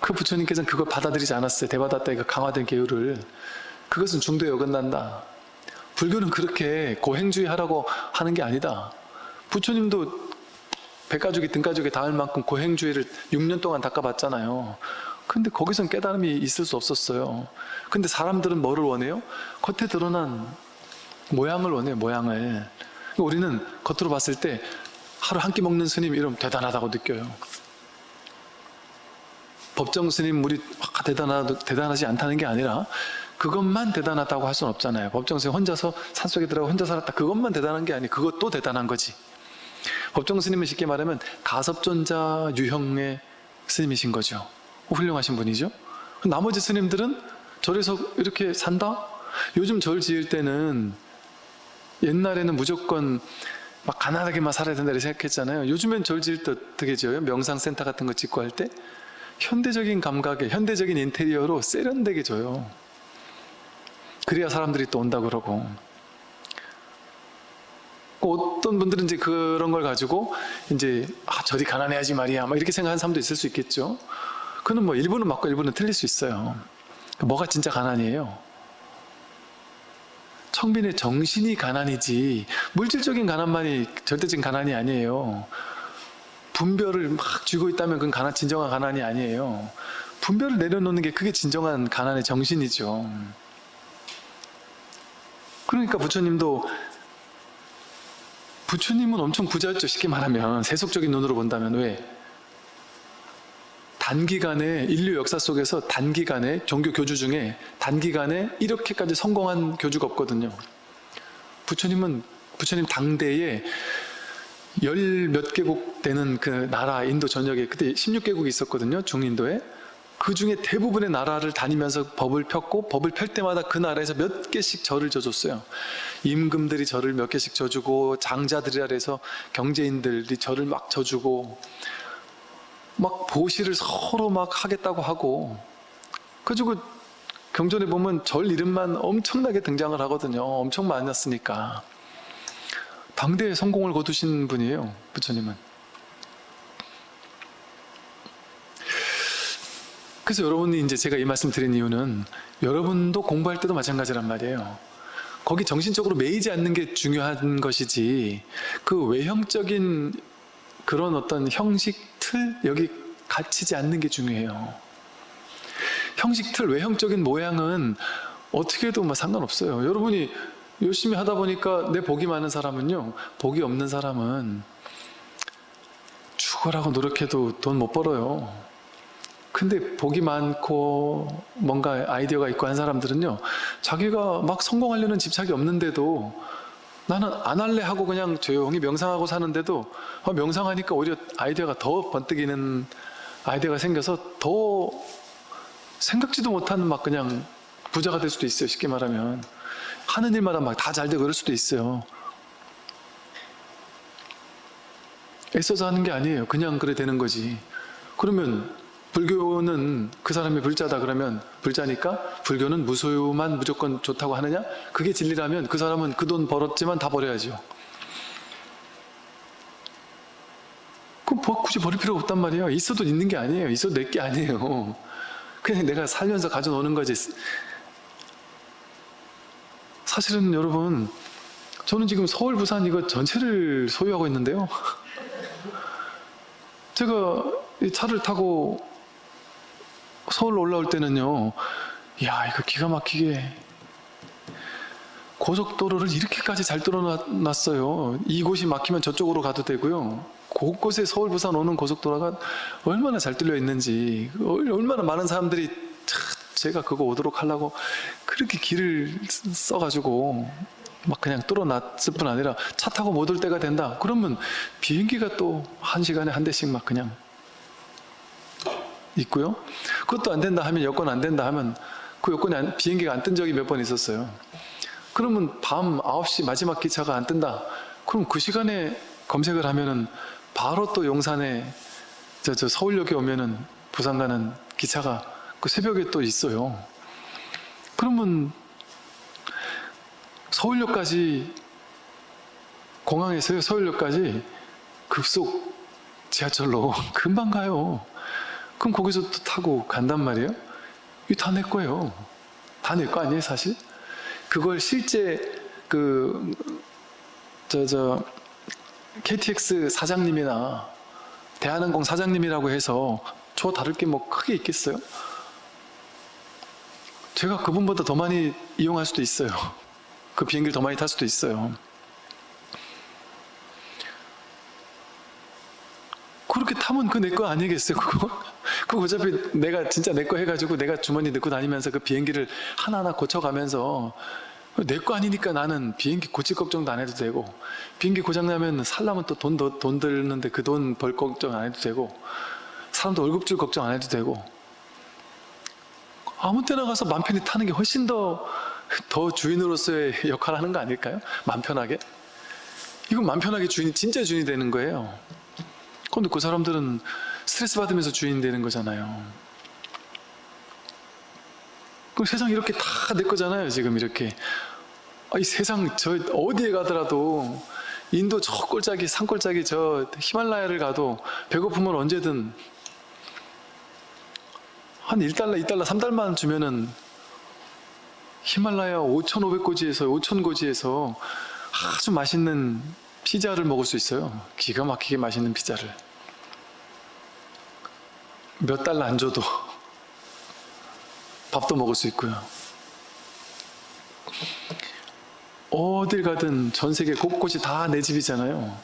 그 부처님께서는 그걸 받아들이지 않았어요. 대받았다 그 강화된 계율을. 그것은 중도에 어긋난다. 불교는 그렇게 고행주의 하라고 하는 게 아니다. 부처님도 백가죽이 등가죽에 닿을 만큼 고행주의를 6년 동안 닦아봤잖아요. 근데 거기선 깨달음이 있을 수 없었어요. 근데 사람들은 뭐를 원해요? 겉에 드러난 모양을 원해요, 모양을. 우리는 겉으로 봤을 때 하루 한 끼 먹는 스님 이러면 대단하다고 느껴요. 법정 스님 대단하, 대단하지 않다는 게 아니라 그것만 대단하다고 할 수는 없잖아요. 법정 스님 혼자서 산속에 들어가 혼자 살았다. 그것만 대단한 게 아니 그것도 대단한 거지. 법정 스님은 쉽게 말하면 가섭존자 유형의 스님이신 거죠. 훌륭하신 분이죠. 나머지 스님들은 절에서 이렇게 산다? 요즘 절 지을 때는 옛날에는 무조건 막 가난하게만 살아야 된다 이렇게 생각했잖아요. 요즘엔 절 지을 때 어떻게 지어요? 명상센터 같은 거 짓고 할 때 현대적인 감각에 현대적인 인테리어로 세련되게 줘요. 그래야 사람들이 또 온다 그러고 어떤 분들은 이제 그런 걸 가지고 이제 아 저리 가난해야지 말이야 막 이렇게 생각하는 사람도 있을 수 있겠죠. 그는 뭐 일부는 맞고 일부는 틀릴 수 있어요. 뭐가 진짜 가난이에요? 청빈의 정신이 가난이지 물질적인 가난만이 절대적인 가난이 아니에요. 분별을 막 쥐고 있다면 그건 가난, 진정한 가난이 아니에요. 분별을 내려놓는 게 그게 진정한 가난의 정신이죠. 그러니까 부처님도 부처님은 엄청 부자였죠. 쉽게 말하면 세속적인 눈으로 본다면 왜? 단기간에 인류 역사 속에서 단기간에 종교 교주 중에 단기간에 이렇게까지 성공한 교주가 없거든요. 부처님은 부처님 당대에 열 몇 개국 되는 그 나라 인도 전역에 그때 16개국이 있었거든요. 중인도에. 그 중에 대부분의 나라를 다니면서 법을 폈고 법을 펼 때마다 그 나라에서 몇 개씩 절을 져줬어요. 임금들이 절을 몇 개씩 져주고 장자들이라 해서 경제인들이 절을 막 져주고 막 보시를 서로 막 하겠다고 하고 그래가지고 경전에 보면 절 이름만 엄청나게 등장을 하거든요. 엄청 많았으니까. 당대에 성공을 거두신 분이에요. 부처님은. 그래서 여러분이 이제 제가 이 말씀 드린 이유는 여러분도 공부할 때도 마찬가지란 말이에요. 거기 정신적으로 매이지 않는 게 중요한 것이지 그 외형적인 그런 어떤 형식 틀 여기 갇히지 않는 게 중요해요. 형식 틀 외형적인 모양은 어떻게 해도 뭐 상관없어요. 여러분이 열심히 하다 보니까 내 복이 많은 사람은요 복이 없는 사람은 죽어라고 노력해도 돈 못 벌어요. 근데 복이 많고 뭔가 아이디어가 있고 한 사람들은요 자기가 막 성공하려는 집착이 없는데도 나는 안 할래 하고 그냥 조용히 명상하고 사는데도 아, 명상하니까 오히려 아이디어가 더 번뜩이는 아이디어가 생겨서 더 생각지도 못한 막 그냥 부자가 될 수도 있어요 쉽게 말하면. 하는 일마다 막 다 잘 되고 그럴 수도 있어요. 애써서 하는 게 아니에요. 그냥 그래 되는 거지. 그러면 불교는 그 사람이 불자다 그러면 불자니까 불교는 무소유만 무조건 좋다고 하느냐? 그게 진리라면 그 사람은 그 돈 벌었지만 다 버려야죠. 그럼 굳이 버릴 필요가 없단 말이에요. 있어도 있는 게 아니에요. 있어도 내 게 아니에요. 그냥 내가 살면서 가져노는 거지. 사실은 여러분 저는 지금 서울, 부산 이거 전체를 소유하고 있는데요. 제가 이 차를 타고 서울 올라올 때는요, 야, 이거 기가 막히게 고속도로를 이렇게까지 잘 뚫어놨어요. 이곳이 막히면 저쪽으로 가도 되고요. 곳곳에 서울, 부산 오는 고속도로가 얼마나 잘 뚫려 있는지, 얼- 얼마나 많은 사람들이 차, 제가 그거 오도록 하려고 그렇게 길을 써가지고 막 그냥 뚫어놨을 뿐 아니라 차 타고 못 올 때가 된다. 그러면 비행기가 또 한 시간에 한 대씩 막 그냥 있고요. 그것도 안 된다 하면 여권 안 된다 하면 그 여권이 안- 비행기가 안 뜬 적이 몇 번 있었어요. 그러면 밤 9시 마지막 기차가 안 뜬다. 그럼 그 시간에 검색을 하면은 바로 또 용산에 저, 저 서울역에 오면은 부산 가는 기차가 그 새벽에 또 있어요. 그러면 서울역까지 공항에서요 서울역까지 급속 지하철로 [laughs] 금방 가요. 그럼 거기서 또 타고 간단 말이에요. 이거 다내 거예요. 다 내 거 아니에요, 사실? 그걸 실제 그, 저, 저, KTX 사장님이나 대한항공 사장님이라고 해서 저 다를 게 뭐 크게 있겠어요? 제가 그분보다 더 많이 이용할 수도 있어요. [laughs] 그 비행기를 더 많이 탈 수도 있어요. 그렇게 타면 그 내 거 아니겠어요, 그거? 그거 어차피 내가 진짜 내 거 해가지고 내가 주머니 넣고 다니면서 그 비행기를 하나하나 고쳐가면서 내 거 아니니까 나는 비행기 고칠 걱정도 안 해도 되고 비행기 고장나면 살려면 또돈돈 들는데 그 돈 벌 걱정 안 해도 되고 사람도 월급 줄 걱정 안 해도 되고 아무 때나 가서 맘 편히 타는 게 훨씬 더, 더 주인으로서의 역할을 하는 거 아닐까요? 맘 편하게? 이건 맘 편하게 주인이 진짜 주인이 되는 거예요. 근데 그 사람들은 스트레스 받으면서 주인 되는 거잖아요. 그럼 세상 이렇게 다 내 거잖아요, 지금 이렇게. 아, 이 세상 저 어디에 가더라도 인도 저 꼴짝이 산꼴짝이 저 히말라야를 가도 배고프면 언제든 한 1달러, 2달러, 3달만 주면은 히말라야 5,500고지에서 5,000고지에서 아주 맛있는 피자를 먹을 수 있어요. 기가 막히게 맛있는 피자를. 몇 달러 안 줘도 밥도 먹을 수 있고요. 어딜 가든 전 세계 곳곳이 다 내 집이잖아요.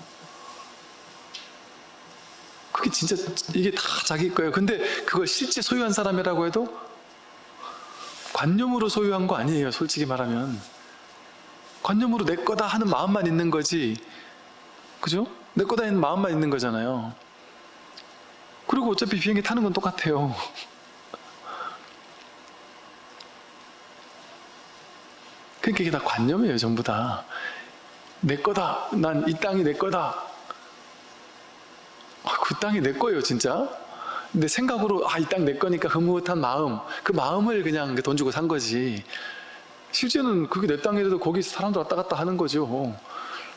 그게 진짜 이게 다 자기 거예요. 근데 그걸 실제 소유한 사람이라고 해도 관념으로 소유한 거 아니에요. 솔직히 말하면. 관념으로 내 거다 하는 마음만 있는 거지. 그죠? 내 거다 하는 마음만 있는 거잖아요. 그리고 어차피 비행기 타는 건 똑같아요. 그러니까 이게 다 관념이에요, 전부 다. 내 거다. 난 이 땅이 내 거다. 아, 그 땅이 내 거예요, 진짜. 근데 생각으로 아, 이 땅 내 거니까 흐뭇한 마음, 그 마음을 그냥 돈 주고 산 거지. 실제는 그게 내 땅이라도 거기 사람들 왔다 갔다 하는 거죠.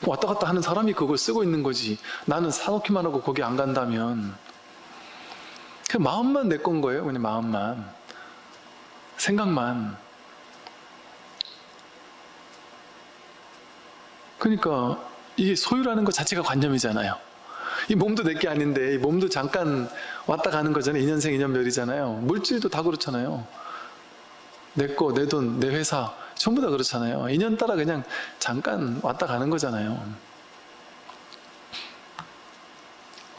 왔다 갔다 하는 사람이 그걸 쓰고 있는 거지. 나는 사놓기만 하고 거기 안 간다면. 그 마음만 내 건 거예요, 그냥 마음만. 생각만. 그러니까 이게 소유라는 것 자체가 관념이잖아요. 이 몸도 내 게 아닌데 이 몸도 잠깐 왔다 가는 거잖아요. 2년생 2년별이잖아요. 물질도 다 그렇잖아요. 내 거, 내 돈, 내 회사 전부 다 그렇잖아요. 2년 따라 그냥 잠깐 왔다 가는 거잖아요.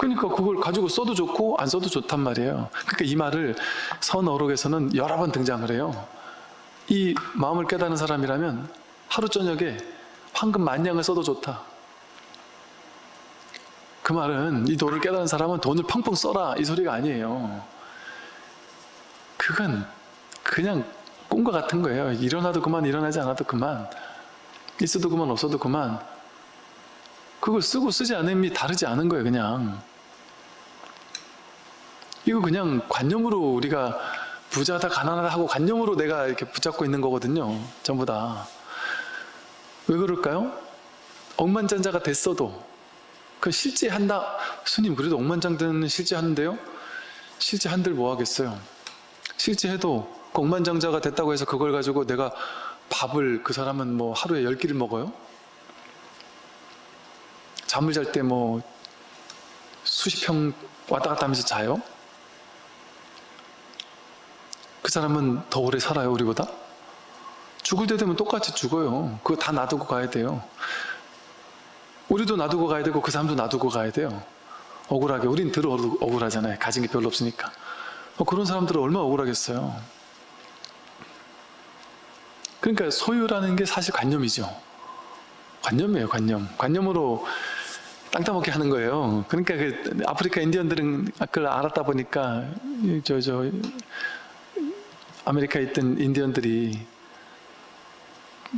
그러니까 그걸 가지고 써도 좋고 안 써도 좋단 말이에요. 그러니까 이 말을 선어록에서는 여러 번 등장을 해요. 이 마음을 깨닫는 사람이라면 하루 저녁에 황금 만냥을 써도 좋다. 그 말은 이 도를 깨달은 사람은 돈을 펑펑 써라 이 소리가 아니에요. 그건 그냥 꿈과 같은 거예요. 일어나도 그만 일어나지 않아도 그만 있어도 그만 없어도 그만 그걸 쓰고 쓰지 않음이 다르지 않은 거예요. 그냥 이거 그냥 관념으로 우리가 부자다 가난하다 하고 관념으로 내가 이렇게 붙잡고 있는 거거든요. 전부 다. 왜 그럴까요? 억만장자가 됐어도 그 실제 한다 스님 그래도 억만장자는 실제 하는데요 실제 한들 뭐 하겠어요 실제 해도 그 억만장자가 됐다고 해서 그걸 가지고 내가 밥을 그 사람은 뭐 하루에 열 끼를 먹어요 잠을 잘 때 뭐 수십 평 왔다 갔다 하면서 자요? 그 사람은 더 오래 살아요, 우리보다? 죽을 때 되면 똑같이 죽어요. 그거 다 놔두고 가야 돼요. 우리도 놔두고 가야 되고 그 사람도 놔두고 가야 돼요. 억울하게. 우린 덜 억울- 억울하잖아요. 가진 게 별로 없으니까. 어, 그런 사람들은 얼마나 억울하겠어요. 그러니까 소유라는 게 사실 관념이죠. 관념이에요, 관념. 관념으로 땅 따먹게 하는 거예요. 그러니까 그 아프리카 인디언들은 그걸 알았다 보니까 저저 아메리카에 있던 인디언들이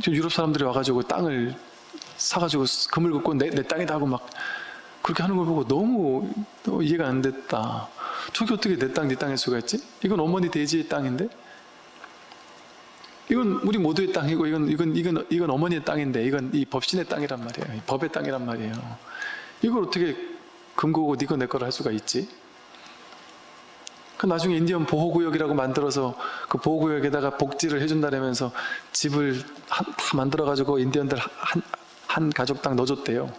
저 유럽 사람들이 와가지고 땅을 사가지고 금을 긋고 내, 내 땅이다 하고 막 그렇게 하는 걸 보고 너무 또 이해가 안 됐다. 저게 어떻게 내 땅, 네 땅일 수가 있지? 이건 어머니 돼지의 땅인데? 이건 우리 모두의 땅이고 이건 이건 이건 이건 어머니의 땅인데 이건 이 법신의 땅이란 말이에요. 이 법의 땅이란 말이에요. 이걸 어떻게 금고고 니거 내 거를 할 수가 있지? 그 나중에 인디언 보호구역이라고 만들어서 그 보호구역에다가 복지를 해준다면서 집을 한- 다 만들어가지고 인디언들 한, 한 가족당 넣어줬대요.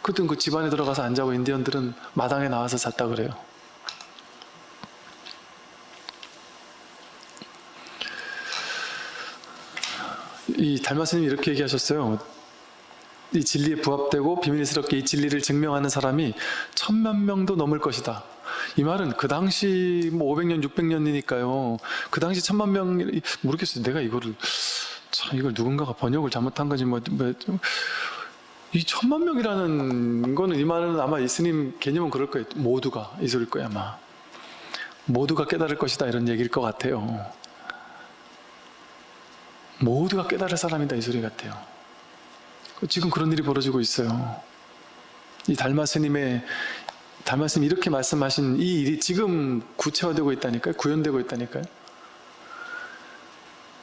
그땐 그 집안에 들어가서 안 자고 인디언들은 마당에 나와서 잤다 그래요. 이 달마스님이 이렇게 얘기하셨어요. 이 진리에 부합되고 비밀스럽게 이 진리를 증명하는 사람이 천만 명도 넘을 것이다. 이 말은 그 당시 뭐 500년, 600년이니까요. 그 당시 천만 명 모르겠어요. 내가 이거를 참 이걸 누군가가 번역을 잘못한 건지 뭐, 뭐 좀- 이 천만 명이라는 거는 이 말은 아마 이스님 개념은 그럴 거예요. 모두가 이 소리일 거예요 아마. 모두가 깨달을 것이다 이런 얘기일 것 같아요. 모두가 깨달을 사람이다 이 소리 같아요. 지금 그런 일이 벌어지고 있어요. 이 달마스님의 달마스님 이렇게 말씀하신 이 일이 지금 구체화되고 있다니까요. 구현되고 있다니까요.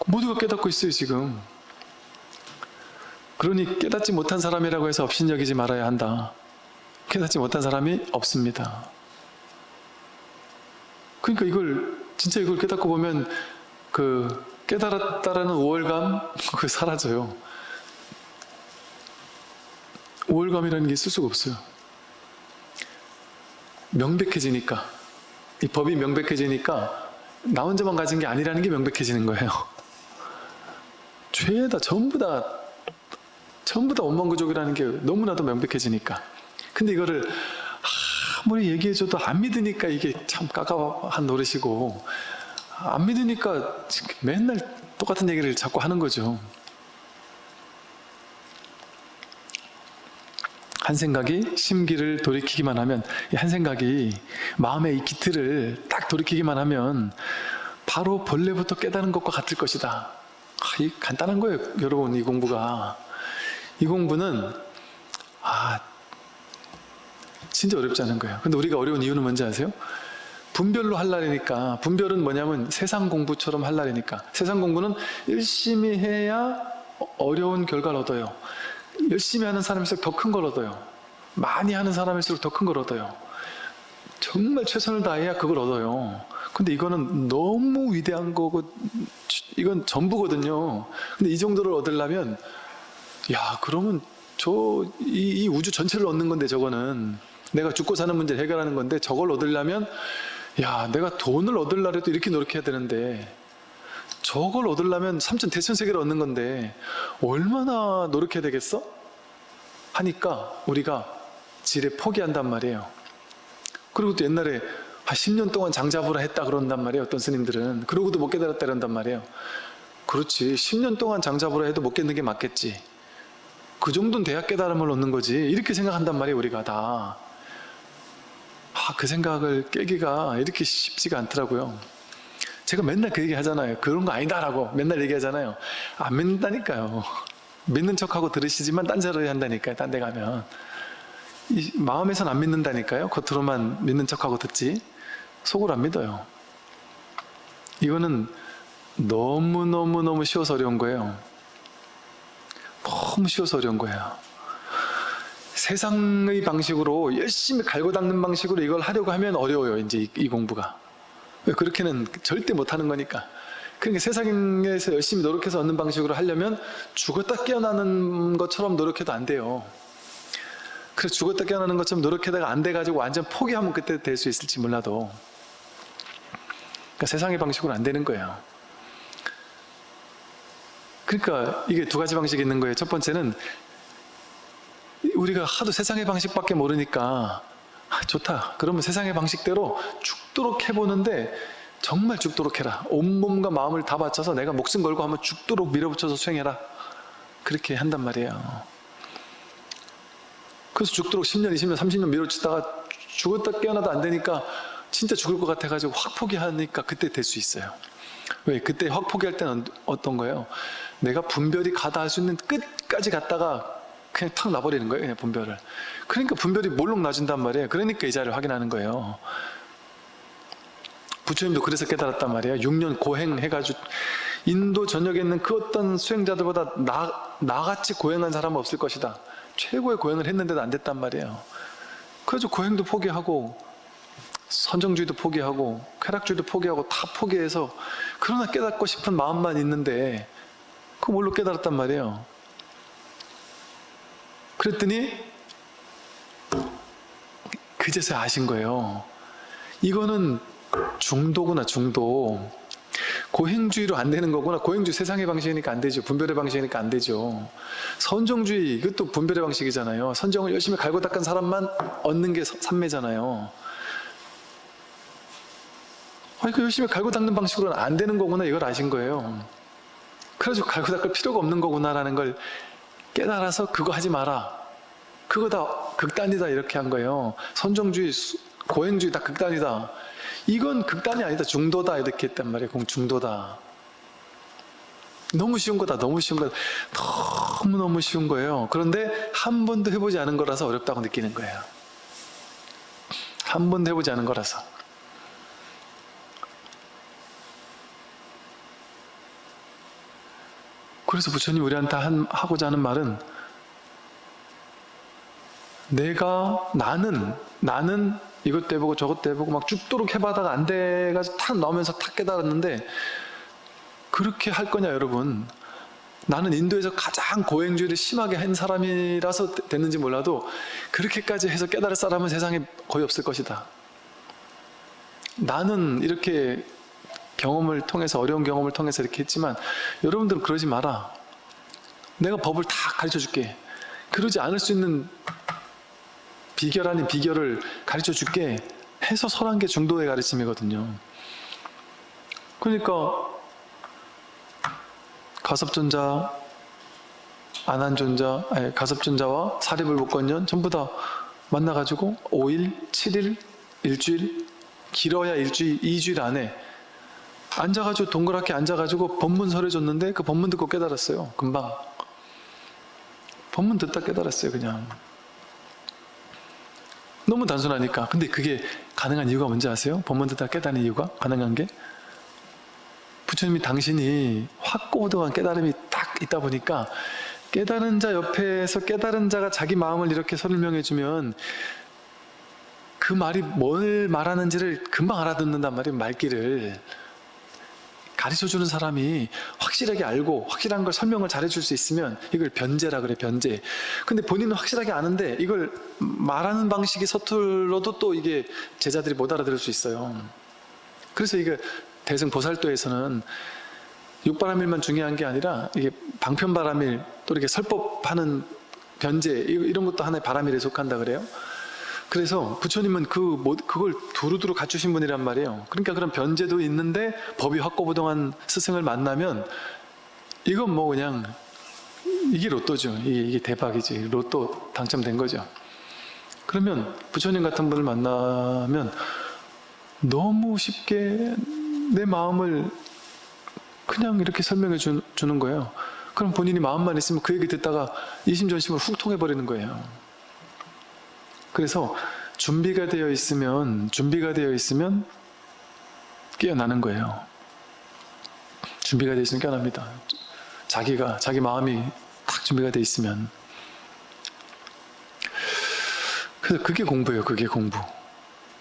모두가 깨닫고 있어요 지금. 그러니 깨닫지 못한 사람이라고 해서 업신여기지 말아야 한다. 깨닫지 못한 사람이 없습니다. 그러니까 이걸 진짜 이걸 깨닫고 보면 그 깨달았다라는 우월감 [laughs] 그 사라져요. 우월감이라는 게 있을 수가 없어요. 명백해지니까 이 법이 명백해지니까 나 혼자만 가진 게 아니라는 게 명백해지는 거예요. 죄다 전부 다 전부 다 원망구족이라는 게 너무나도 명백해지니까. 근데 이거를 아무리 얘기해줘도 안 믿으니까 이게 참 까까한 노릇이고 안 믿으니까 맨날 똑같은 얘기를 자꾸 하는 거죠. 한 생각이 심기를 돌이키기만 하면 이한 생각이 마음의 이 기틀을 딱 돌이키기만 하면 바로 본래부터 깨달은 것과 같을 것이다. 아, 이 간단한 거예요, 여러분 이 공부가. 이 공부는 아 진짜 어렵지 않은 거예요. 근데 우리가 어려운 이유는 뭔지 아세요? 분별로 할 날이니까 분별은 뭐냐면 세상 공부처럼 할 날이니까 세상 공부는 열심히 해야 어려운 결과를 얻어요. 열심히 하는 사람일수록 더 큰 걸 얻어요. 많이 하는 사람일수록 더 큰 걸 얻어요. 정말 최선을 다해야 그걸 얻어요. 근데 이거는 너무 위대한 거고 이건 전부거든요. 근데 이 정도를 얻으려면 야 그러면 저이 이 우주 전체를 얻는 건데 저거는 내가 죽고 사는 문제를 해결하는 건데 저걸 얻으려면 야 내가 돈을 얻으려고 이렇게 노력해야 되는데 저걸 얻으려면 삼천 대천세계를 얻는 건데 얼마나 노력해야 되겠어? 하니까 우리가 지레 포기한단 말이에요. 그리고 또 옛날에 한 10년 동안 장잡으라 했다 그런단 말이에요. 어떤 스님들은. 그러고도 못 깨달았다 그런단 말이에요. 그렇지. 10년 동안 장잡으라 해도 못 깨닫는 게 맞겠지. 그 정도는 돼야 깨달음을 얻는 거지. 이렇게 생각한단 말이에요. 우리가 다. 아, 그 생각을 깨기가 이렇게 쉽지가 않더라고요. 제가 맨날 그 얘기 하잖아요. 그런 거 아니다라고 맨날 얘기하잖아요. 안 믿는다니까요. 믿는 척하고 들으시지만 딴 소리 한다니까요. 딴 데 가면. 이 마음에선 안 믿는다니까요. 겉으로만 믿는 척하고 듣지. 속으로 안 믿어요. 이거는 너무너무너무 쉬워서 어려운 거예요. 너무 쉬워서 어려운 거예요. 세상의 방식으로 열심히 갈고 닦는 방식으로 이걸 하려고 하면 어려워요. 이제 이, 이 공부가. 왜 그렇게는 절대 못하는 거니까. 그러니까 세상에서 열심히 노력해서 얻는 방식으로 하려면 죽었다 깨어나는 것처럼 노력해도 안 돼요. 그래서 죽었다 깨어나는 것처럼 노력하다가 안 돼가지고 완전 포기하면 그때 될 수 있을지 몰라도 그러니까 세상의 방식으로 안 되는 거예요. 그러니까 이게 두 가지 방식이 있는 거예요. 첫 번째는 우리가 하도 세상의 방식밖에 모르니까 아, 좋다. 그러면 세상의 방식대로 죽도록 해보는데 정말 죽도록 해라. 온몸과 마음을 다 바쳐서 내가 목숨 걸고 한번 죽도록 밀어붙여서 수행해라. 그렇게 한단 말이에요. 그래서 죽도록 10년, 20년, 30년 밀어치다가 죽었다 깨어나도 안 되니까 진짜 죽을 것 같아가지고 확 포기하니까 그때 될 수 있어요. 왜? 그때 확 포기할 때는 어떤 거예요? 내가 분별이 가다 할 수 있는 끝까지 갔다가 그냥 탁 놔버리는 거예요. 분별을. 그러니까 분별이 몰록 놔준단 말이에요. 그러니까 이 자리를 확인하는 거예요. 부처님도 그래서 깨달았단 말이에요. 6년 고행해가지고 인도 전역에 있는 그 어떤 수행자들보다 나, 나같이 고행한 사람은 없을 것이다. 최고의 고행을 했는데도 안 됐단 말이에요. 그래서 고행도 포기하고 선정주의도 포기하고 쾌락주의도 포기하고 다 포기해서 그러나 깨닫고 싶은 마음만 있는데 그 뭘로 깨달았단 말이에요. 그랬더니 그제서야 아신 거예요. 이거는 중도구나 중도. 고행주의로 안 되는 거구나. 고행주의 세상의 방식이니까 안 되죠. 분별의 방식이니까 안 되죠. 선정주의 이것도 분별의 방식이잖아요. 선정을 열심히 갈고 닦은 사람만 얻는 게 삼매잖아요. 아니 그 열심히 갈고 닦는 방식으로는 안 되는 거구나 이걸 아신 거예요. 그래가지고 갈고 닦을 필요가 없는 거구나라는 걸 깨달아서 그거 하지 마라. 그거 다 극단이다 이렇게 한 거예요. 선정주의, 수- 고행주의 다 극단이다. 이건 극단이 아니다. 중도다 이렇게 했단 말이에요. 공 중도다. 너무 쉬운 거다. 너무 쉬운 거다. 너무너무 쉬운 거예요. 그런데 한 번도 해보지 않은 거라서 어렵다고 느끼는 거예요. 한 번도 해보지 않은 거라서. 그래서 부처님 우리한테 한- 하고자 하는 말은 내가 나는 나는 이것도 해보고 저것도 해보고 막 죽도록 해봐다가 안 돼가지고 탁 나오면서 탁 깨달았는데 그렇게 할 거냐 여러분? 나는 인도에서 가장 고행주의를 심하게 한 사람이라서 되- 됐는지 몰라도 그렇게까지 해서 깨달을 사람은 세상에 거의 없을 것이다. 나는 이렇게 경험을 통해서 어려운 경험을 통해서 이렇게 했지만 여러분들은 그러지 마라. 내가 법을 다 가르쳐 줄게. 그러지 않을 수 있는 비결 아닌 비결을 가르쳐 줄게. 해서 설한 게 중도의 가르침이거든요. 그러니까 가섭존자, 안한존자, 아니, 가섭존자와 사리불복권년 전부 다 만나가지고 5일, 7일, 일주일, 길어야 일주일, 2주일 안에 앉아가지고 동그랗게 앉아가지고 법문 설해줬는데 그 법문 듣고 깨달았어요. 금방. 법문 듣다 깨달았어요. 그냥. 너무 단순하니까. 근데 그게 가능한 이유가 뭔지 아세요? 법문 듣다 깨닫는 이유가 가능한 게 부처님이 당신이 확고도한 깨달음이 딱 있다 보니까 깨달은 자 옆에서 깨달은 자가 자기 마음을 이렇게 설명해 주면 그 말이 뭘 말하는지를 금방 알아듣는단 말이에요. 말귀를 가르쳐 주는 사람이 확실하게 알고 확실한 걸 설명을 잘해 줄 수 있으면 이걸 변제라 그래 변제. 근데 본인은 확실하게 아는데 이걸 말하는 방식이 서툴러도 또 이게 제자들이 못 알아들을 수 있어요. 그래서 이게 대승 보살도에서는 육바람일만 중요한 게 아니라 이게 방편바람일 또 이렇게 설법하는 변제 이- 이런 것도 하나의 바람일에 속한다 그래요 그래서 부처님은 그 뭐- 그걸 두루두루 갖추신 분이란 말이에요. 그러니까 그런 변제도 있는데 법이 확고부동한 스승을 만나면 이건 뭐 그냥 이게 로또죠. 이게, 이게 대박이지. 로또 당첨된 거죠. 그러면 부처님 같은 분을 만나면 너무 쉽게 내 마음을 그냥 이렇게 설명해 주, 주는 거예요. 그럼 본인이 마음만 있으면 그 얘기 듣다가 이심전심을 훅 통해버리는 거예요. 그래서 준비가 되어 있으면 준비가 되어 있으면 깨어나는 거예요. 준비가 되어 있으면 깨어납니다. 자기가 자기 마음이 딱 준비가 되어 있으면 그래서 그게 공부예요. 그게 공부.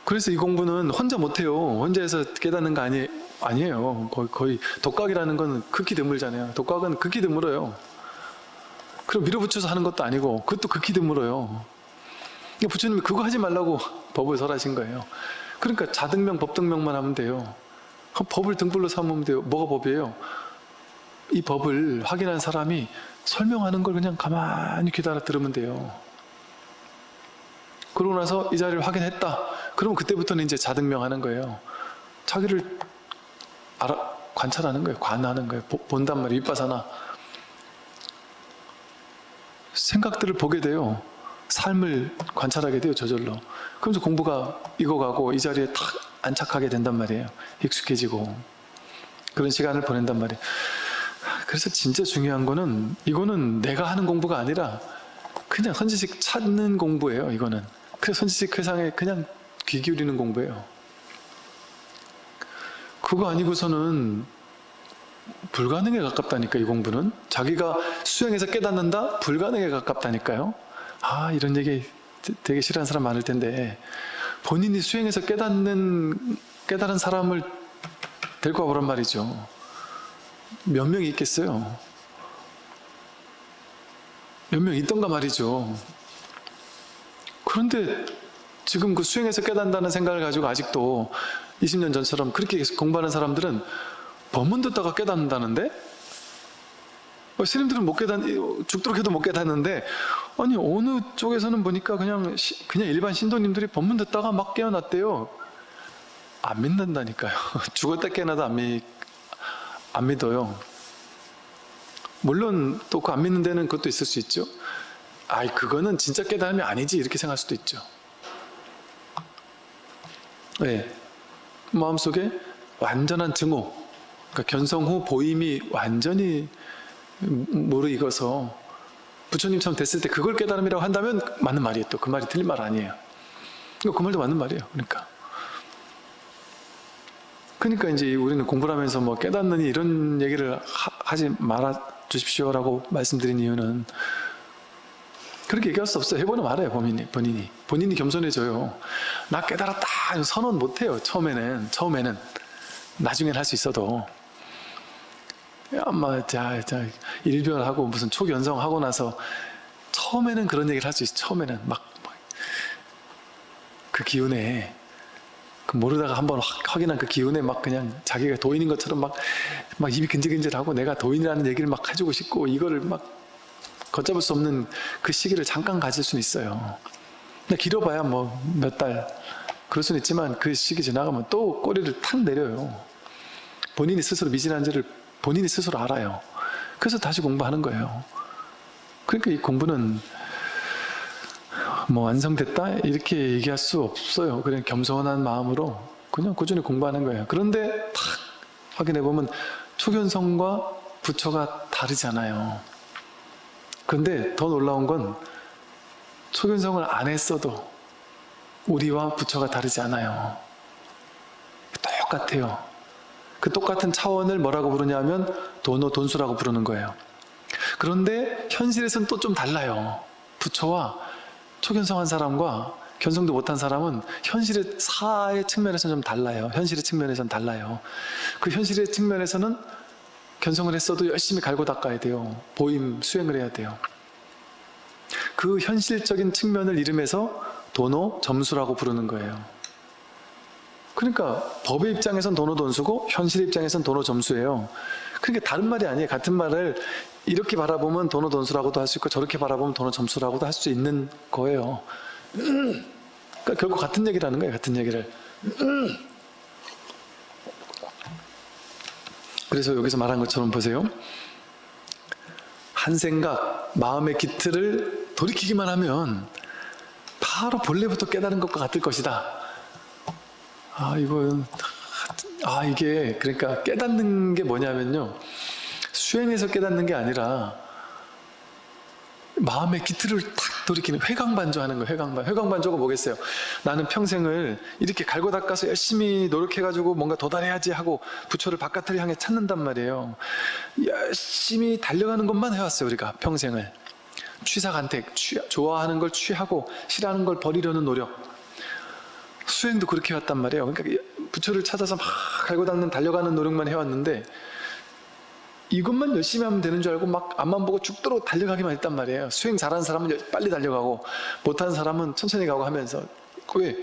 그래서 이 공부는 혼자 못해요. 혼자 해서 깨닫는 거 아니, 아니에요. 거의, 거의 독학이라는 건 극히 드물잖아요. 독학은 극히 드물어요. 그럼 밀어붙여서 하는 것도 아니고 그것도 극히 드물어요. 부처님이 그거 하지 말라고 법을 설하신 거예요. 그러니까 자등명, 법등명만 하면 돼요. 그 법을 등불로 삼으면 돼요. 뭐가 법이에요? 이 법을 확인한 사람이 설명하는 걸 그냥 가만히 기다려 들으면 돼요. 그러고 나서 이 자리를 확인했다. 그러면 그때부터는 이제 자등명 하는 거예요. 자기를 알아, 관찰하는 거예요. 관하는 거예요. 보- 본단 말이에요. 윗바사나. 생각들을 보게 돼요. 삶을 관찰하게 돼요. 저절로. 그러면서 공부가 익어가고 이 자리에 탁 안착하게 된단 말이에요. 익숙해지고. 그런 시간을 보낸단 말이에요. 그래서 진짜 중요한 거는 이거는 내가 하는 공부가 아니라 그냥 선지식 찾는 공부예요. 이거는. 그래서 선지식 회상에 그냥 귀 기울이는 공부예요. 그거 아니고서는 불가능에 가깝다니까 이 공부는 자기가 수행해서 깨닫는다 불가능에 가깝다니까요 아 이런 얘기 되- 되게 싫어하는 사람 많을 텐데 본인이 수행해서 깨닫는 깨달은 사람을 데리고 와보란 말이죠. 몇 명이 있겠어요? 몇 명 있던가 말이죠. 그런데 지금 그 수행해서 깨닫는다는 생각을 가지고 아직도 20년 전처럼 그렇게 공부하는 사람들은 법문 듣다가 깨닫는다는데? 어, 스님들은 못 깨닫 죽도록 해도 못 깨닫는데 아니 어느 쪽에서는 보니까 그냥 시- 그냥 일반 신도님들이 법문 듣다가 막 깨어났대요. 안 믿는다니까요. [laughs] 죽었다 깨어나도 안, 믿, 안 믿어요. 물론 또 그 안 믿는 데는 그것도 있을 수 있죠. 아이 그거는 진짜 깨달음이 아니지 이렇게 생각할 수도 있죠. 네. 마음속에 완전한 증오 그러니까 견성 후 보임이 완전히 무르익어서 부처님처럼 됐을 때 그걸 깨달음이라고 한다면 맞는 말이에요. 또 그 말이 틀린 말 아니에요. 그 말도 맞는 말이에요. 그러니까. 그러니까 이제 우리는 공부를 하면서 뭐 깨닫느니 이런 얘기를 하, 지 말아 주십시오라고 말씀드린 이유는 그렇게 얘기할 수 없어요. 해보면 알아요 본인이 본인이. 본인이 겸손해져요. 나 깨달았다. 선언 못해요 처음에는. 처음에는. 나중엔 할 수 있어도 아마 자, 자 일별하고 무슨 초견성 하고 나서 처음에는 그런 얘기를 할 수 있어. 처음에는 막 그 기운에 그 모르다가 한번 확- 확인한 그 기운에 막 그냥 자기가 도인인 것처럼 막, 막 입이 근질근질하고 내가 도인이라는 얘기를 막 해주고 싶고 이거를 막 걷잡을 수 없는 그 시기를 잠깐 가질 수는 있어요. 근데 길어봐야 뭐 몇 달. 그럴 수는 있지만 그 시기 지나가면 또 꼬리를 탁 내려요. 본인이 스스로 미진한지를 본인이 스스로 알아요. 그래서 다시 공부하는 거예요. 그러니까 이 공부는 뭐 완성됐다? 이렇게 얘기할 수 없어요. 그냥 겸손한 마음으로 그냥 꾸준히 공부하는 거예요. 그런데 탁 확인해 보면 초견성과 부처가 다르잖아요. 근데 더 놀라운 건 초견성을 안 했어도 우리와 부처가 다르지 않아요. 똑같아요 그 똑같은 차원을 뭐라고 부르냐면 도노 돈수라고 부르는 거예요. 그런데 현실에서는 또 좀 달라요. 부처와 초견성한 사람과 견성도 못한 사람은 현실의 사의 측면에서는 좀 달라요. 현실의 측면에서는 달라요. 그 현실의 측면에서는 견성을 했어도 열심히 갈고 닦아야 돼요. 보임 수행을 해야 돼요. 그 현실적인 측면을 이름해서 도노 점수라고 부르는 거예요 그러니까 법의 입장에선 도노 돈수고 현실의 입장에선 도노 점수예요. 그러니까 다른 말이 아니에요. 같은 말을 이렇게 바라보면 도노 돈수라고도 할 수 있고 저렇게 바라보면 도노 점수라고도 할 수 있는 거예요. 그러니까 결국 같은 얘기라는 거예요 같은 얘기를. 그래서 여기서 말한 것처럼 보세요. 한 생각, 마음의 기틀을 돌이키기만 하면 바로 본래부터 깨달은 것과 같을 것이다 아 이건 아 이게 그러니까 깨닫는 게 뭐냐면요. 수행해서 깨닫는 게 아니라 마음의 기틀을 탁 돌이키는 회광반조 하는 거예요 회광반. 회광반조가 뭐겠어요? 나는 평생을 이렇게 갈고 닦아서 열심히 노력해가지고 뭔가 도달해야지 하고 부처를 바깥을 향해 찾는단 말이에요. 열심히 달려가는 것만 해왔어요 우리가 평생을. 취사간택 취, 좋아하는 걸 취하고 싫어하는 걸 버리려는 노력 수행도 그렇게 해왔단 말이에요 그러니까 부처를 찾아서 막 갈고 닦는 달려가는 노력만 해왔는데 이것만 열심히 하면 되는 줄 알고 막 앞만 보고 죽도록 달려가기만 했단 말이에요. 수행 잘하는 사람은 열- 빨리 달려가고 못하는 사람은 천천히 가고 하면서 왜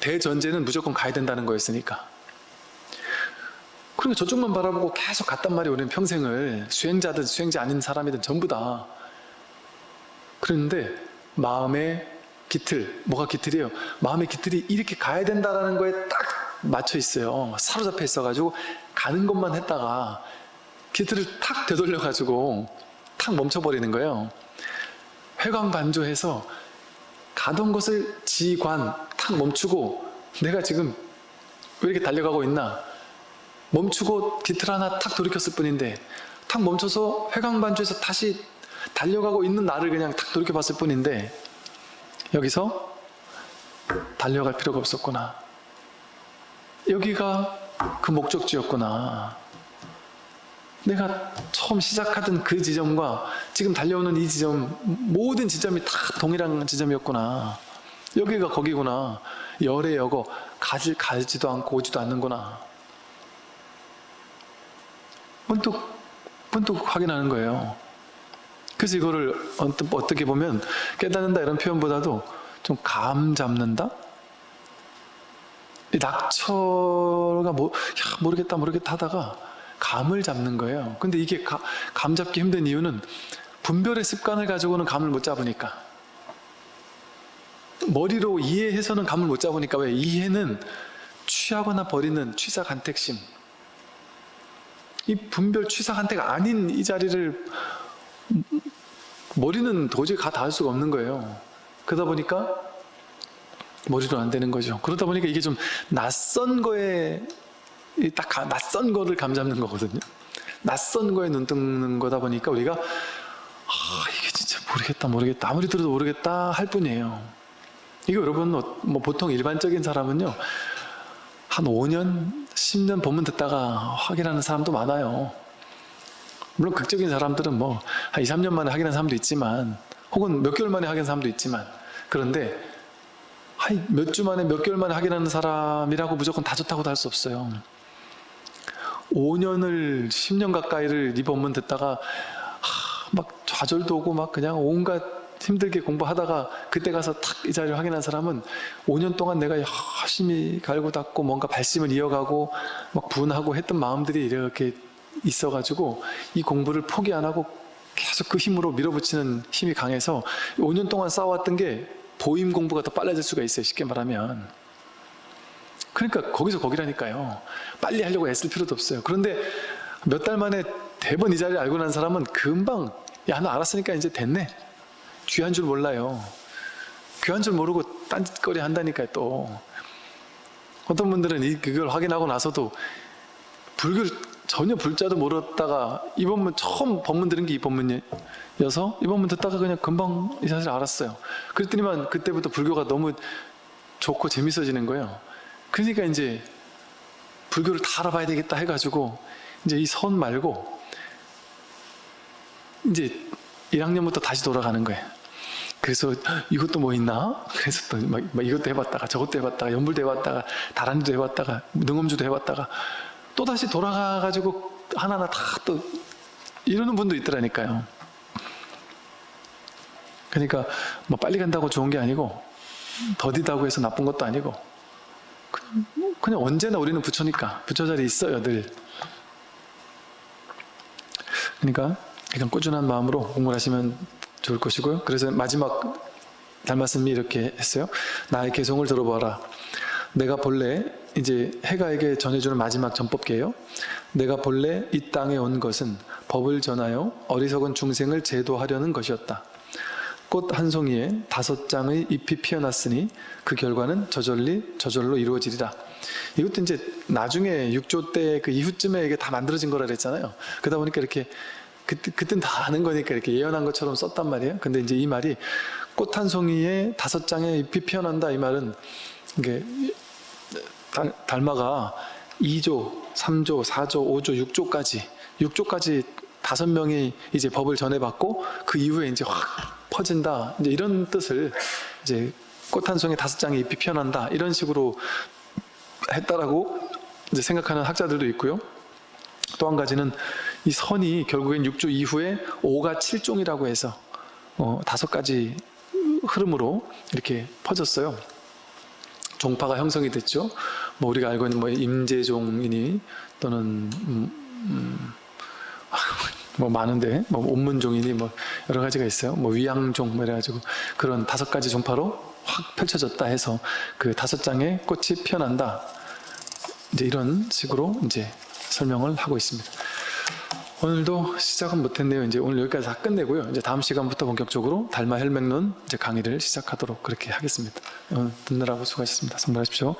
대전제는 무조건 가야 된다는 거였으니까. 그러니까 저쪽만 바라보고 계속 갔단 말이에요. 우리는 평생을 수행자든 수행자 아닌 사람이든 전부 다. 그런데 마음의 기틀, 뭐가 기틀이에요? 마음의 기틀이 이렇게 가야 된다라는 거에 딱 맞춰 있어요. 사로잡혀 있어가지고 가는 것만 했다가 기틀을 탁 되돌려가지고 탁 멈춰버리는 거예요. 회광반조해서 가던 것을 지관 탁 멈추고 내가 지금 왜 이렇게 달려가고 있나? 멈추고 기틀 하나 탁 돌이켰을 뿐인데 탁 멈춰서 회광반조해서 다시 달려가고 있는 나를 그냥 탁 돌이켜봤을 뿐인데 여기서 달려갈 필요가 없었구나. 여기가 그 목적지였구나. 내가 처음 시작하던 그 지점과 지금 달려오는 이 지점 모든 지점이 다 동일한 지점이었구나. 여기가 거기구나. 열의 여고 가지, 가지도 않고 오지도 않는구나. 문득 문득 확인하는 거예요. 그래서 이거를 어떻게 보면 깨닫는다 이런 표현보다도 좀 감 잡는다? 이 낙처가 뭐, 야, 모르겠다, 모르겠다 하다가 감을 잡는 거예요. 근데 이게 가- 감 잡기 힘든 이유는 분별의 습관을 가지고는 감을 못 잡으니까. 머리로 이해해서는 감을 못 잡으니까 왜? 이해는 취하거나 버리는 취사 간택심. 이 분별 취사 간택 아닌 이 자리를 머리는 도저히 가 닿을 수가 없는 거예요. 그러다 보니까 머리로 안 되는 거죠. 그러다 보니까 이게 좀 낯선 거에 이딱 가- 낯선 거를 감잡는 거거든요. 낯선 거에 눈 뜨는 거다 보니까 우리가 아 이게 진짜 모르겠다 모르겠다 아무리 들어도 모르겠다 할 뿐이에요. 이거 여러분 어, 뭐 보통 일반적인 사람은요 한 5년 10년 본문 듣다가 확인하는 사람도 많아요. 물론 극적인 사람들은 뭐 한 2, 3년 만에 확인한 사람도 있지만 혹은 몇 개월 만에 확인한 사람도 있지만 그런데 한 몇 주 만에 몇 개월 만에 확인하는 사람이라고 무조건 다 좋다고도 할 수 없어요. 5년을 10년 가까이를 이 법문 듣다가 하, 막 좌절도 오고 막 그냥 온갖 힘들게 공부하다가 그때 가서 탁 이 자리를 확인한 사람은 5년 동안 내가 열심히 갈고 닦고 뭔가 발심을 이어가고 막 분하고 했던 마음들이 이렇게 있어가지고 이 공부를 포기 안 하고 계속 그 힘으로 밀어붙이는 힘이 강해서 5년 동안 쌓아왔던 게 보임 공부가 더 빨라질 수가 있어요. 쉽게 말하면. 그러니까 거기서 거기라니까요. 빨리 하려고 애쓸 필요도 없어요. 그런데 몇 달 만에 대번 이 자리를 알고 난 사람은 금방 야너 알았으니까 이제 됐네. 귀한 줄 몰라요. 귀한 줄 모르고 딴짓거리 한다니까요 또. 어떤 분들은 이 그걸 확인하고 나서도 불교를 전혀 불자도 모르다가 이 법문 처음 법문 들은 게이 법문이어서 이 법문 듣다가 그냥 금방 이 사실을 알았어요. 그랬더니만 그때부터 불교가 너무 좋고 재밌어지는 거예요. 그러니까 이제 불교를 다 알아봐야 되겠다 해가지고 이제 이 선 말고 이제 1학년부터 다시 돌아가는 거예요. 그래서 이것도 뭐 있나? 그래서 또 막 이것도 해봤다가 저것도 해봤다가 연불도 해봤다가 다란이도 해봤다가 능엄주도 해봤다가 또 다시 돌아가가지고 하나하나 다 또 이러는 분도 있더라니까요. 그러니까 뭐 빨리 간다고 좋은 게 아니고 더디다고 해서 나쁜 것도 아니고 그냥, 언제나 우리는 부처니까 부처 자리에 있어요 늘. 그러니까 그냥 꾸준한 마음으로 공부를 하시면 좋을 것이고요. 그래서 마지막 달말씀이 이렇게 했어요. 나의 개성을 들어봐라. 내가 본래 이제 해가에게 전해주는 마지막 전법계예요. 내가 본래 이 땅에 온 것은 법을 전하여 어리석은 중생을 제도하려는 것이었다. 꽃 한 송이에 다섯 장의 잎이 피어났으니 그 결과는 저절리 저절로 이루어지리라. 이것도 이제 나중에 6조 때 그 이후쯤에 이게 다 만들어진 거라 그랬잖아요. 그러다 보니까 이렇게 그때 그땐 다 아는 거니까 이렇게 예언한 것처럼 썼단 말이에요. 근데 이제 이 말이 꽃 한 송이에 다섯 장의 잎이 피어난다 이 말은 이게 달, 달마가 2조, 3조, 4조, 5조, 6조까지 6조까지 다섯 명이 이제 법을 전해받고 그 이후에 이제 확 퍼진다 이제 이런 뜻을 이제 꽃 한 송이 다섯 장의 잎이 피어난다 이런 식으로 했다라고 이제 생각하는 학자들도 있고요. 또 한 가지는 이 선이 결국엔 6조 이후에 5가 7종이라고 해서 어, 다섯 가지 흐름으로 이렇게 퍼졌어요. 종파가 형성이 됐죠. 뭐 우리가 알고 있는 뭐 임재종이니 또는 음, 음, 뭐 많은데 뭐 온문종이니 뭐 여러 가지가 있어요. 뭐 위양종 뭐 이래가지고 그런 다섯 가지 종파로 확 펼쳐졌다 해서 그 다섯 장의 꽃이 피어난다. 이제 이런 식으로 이제 설명을 하고 있습니다. 오늘도 시작은 못했네요. 이제 오늘 여기까지 다 끝내고요. 이제 다음 시간부터 본격적으로 달마 혈맥론 이제 강의를 시작하도록 그렇게 하겠습니다. 오늘 듣느라고 수고하셨습니다. 선물하십시오.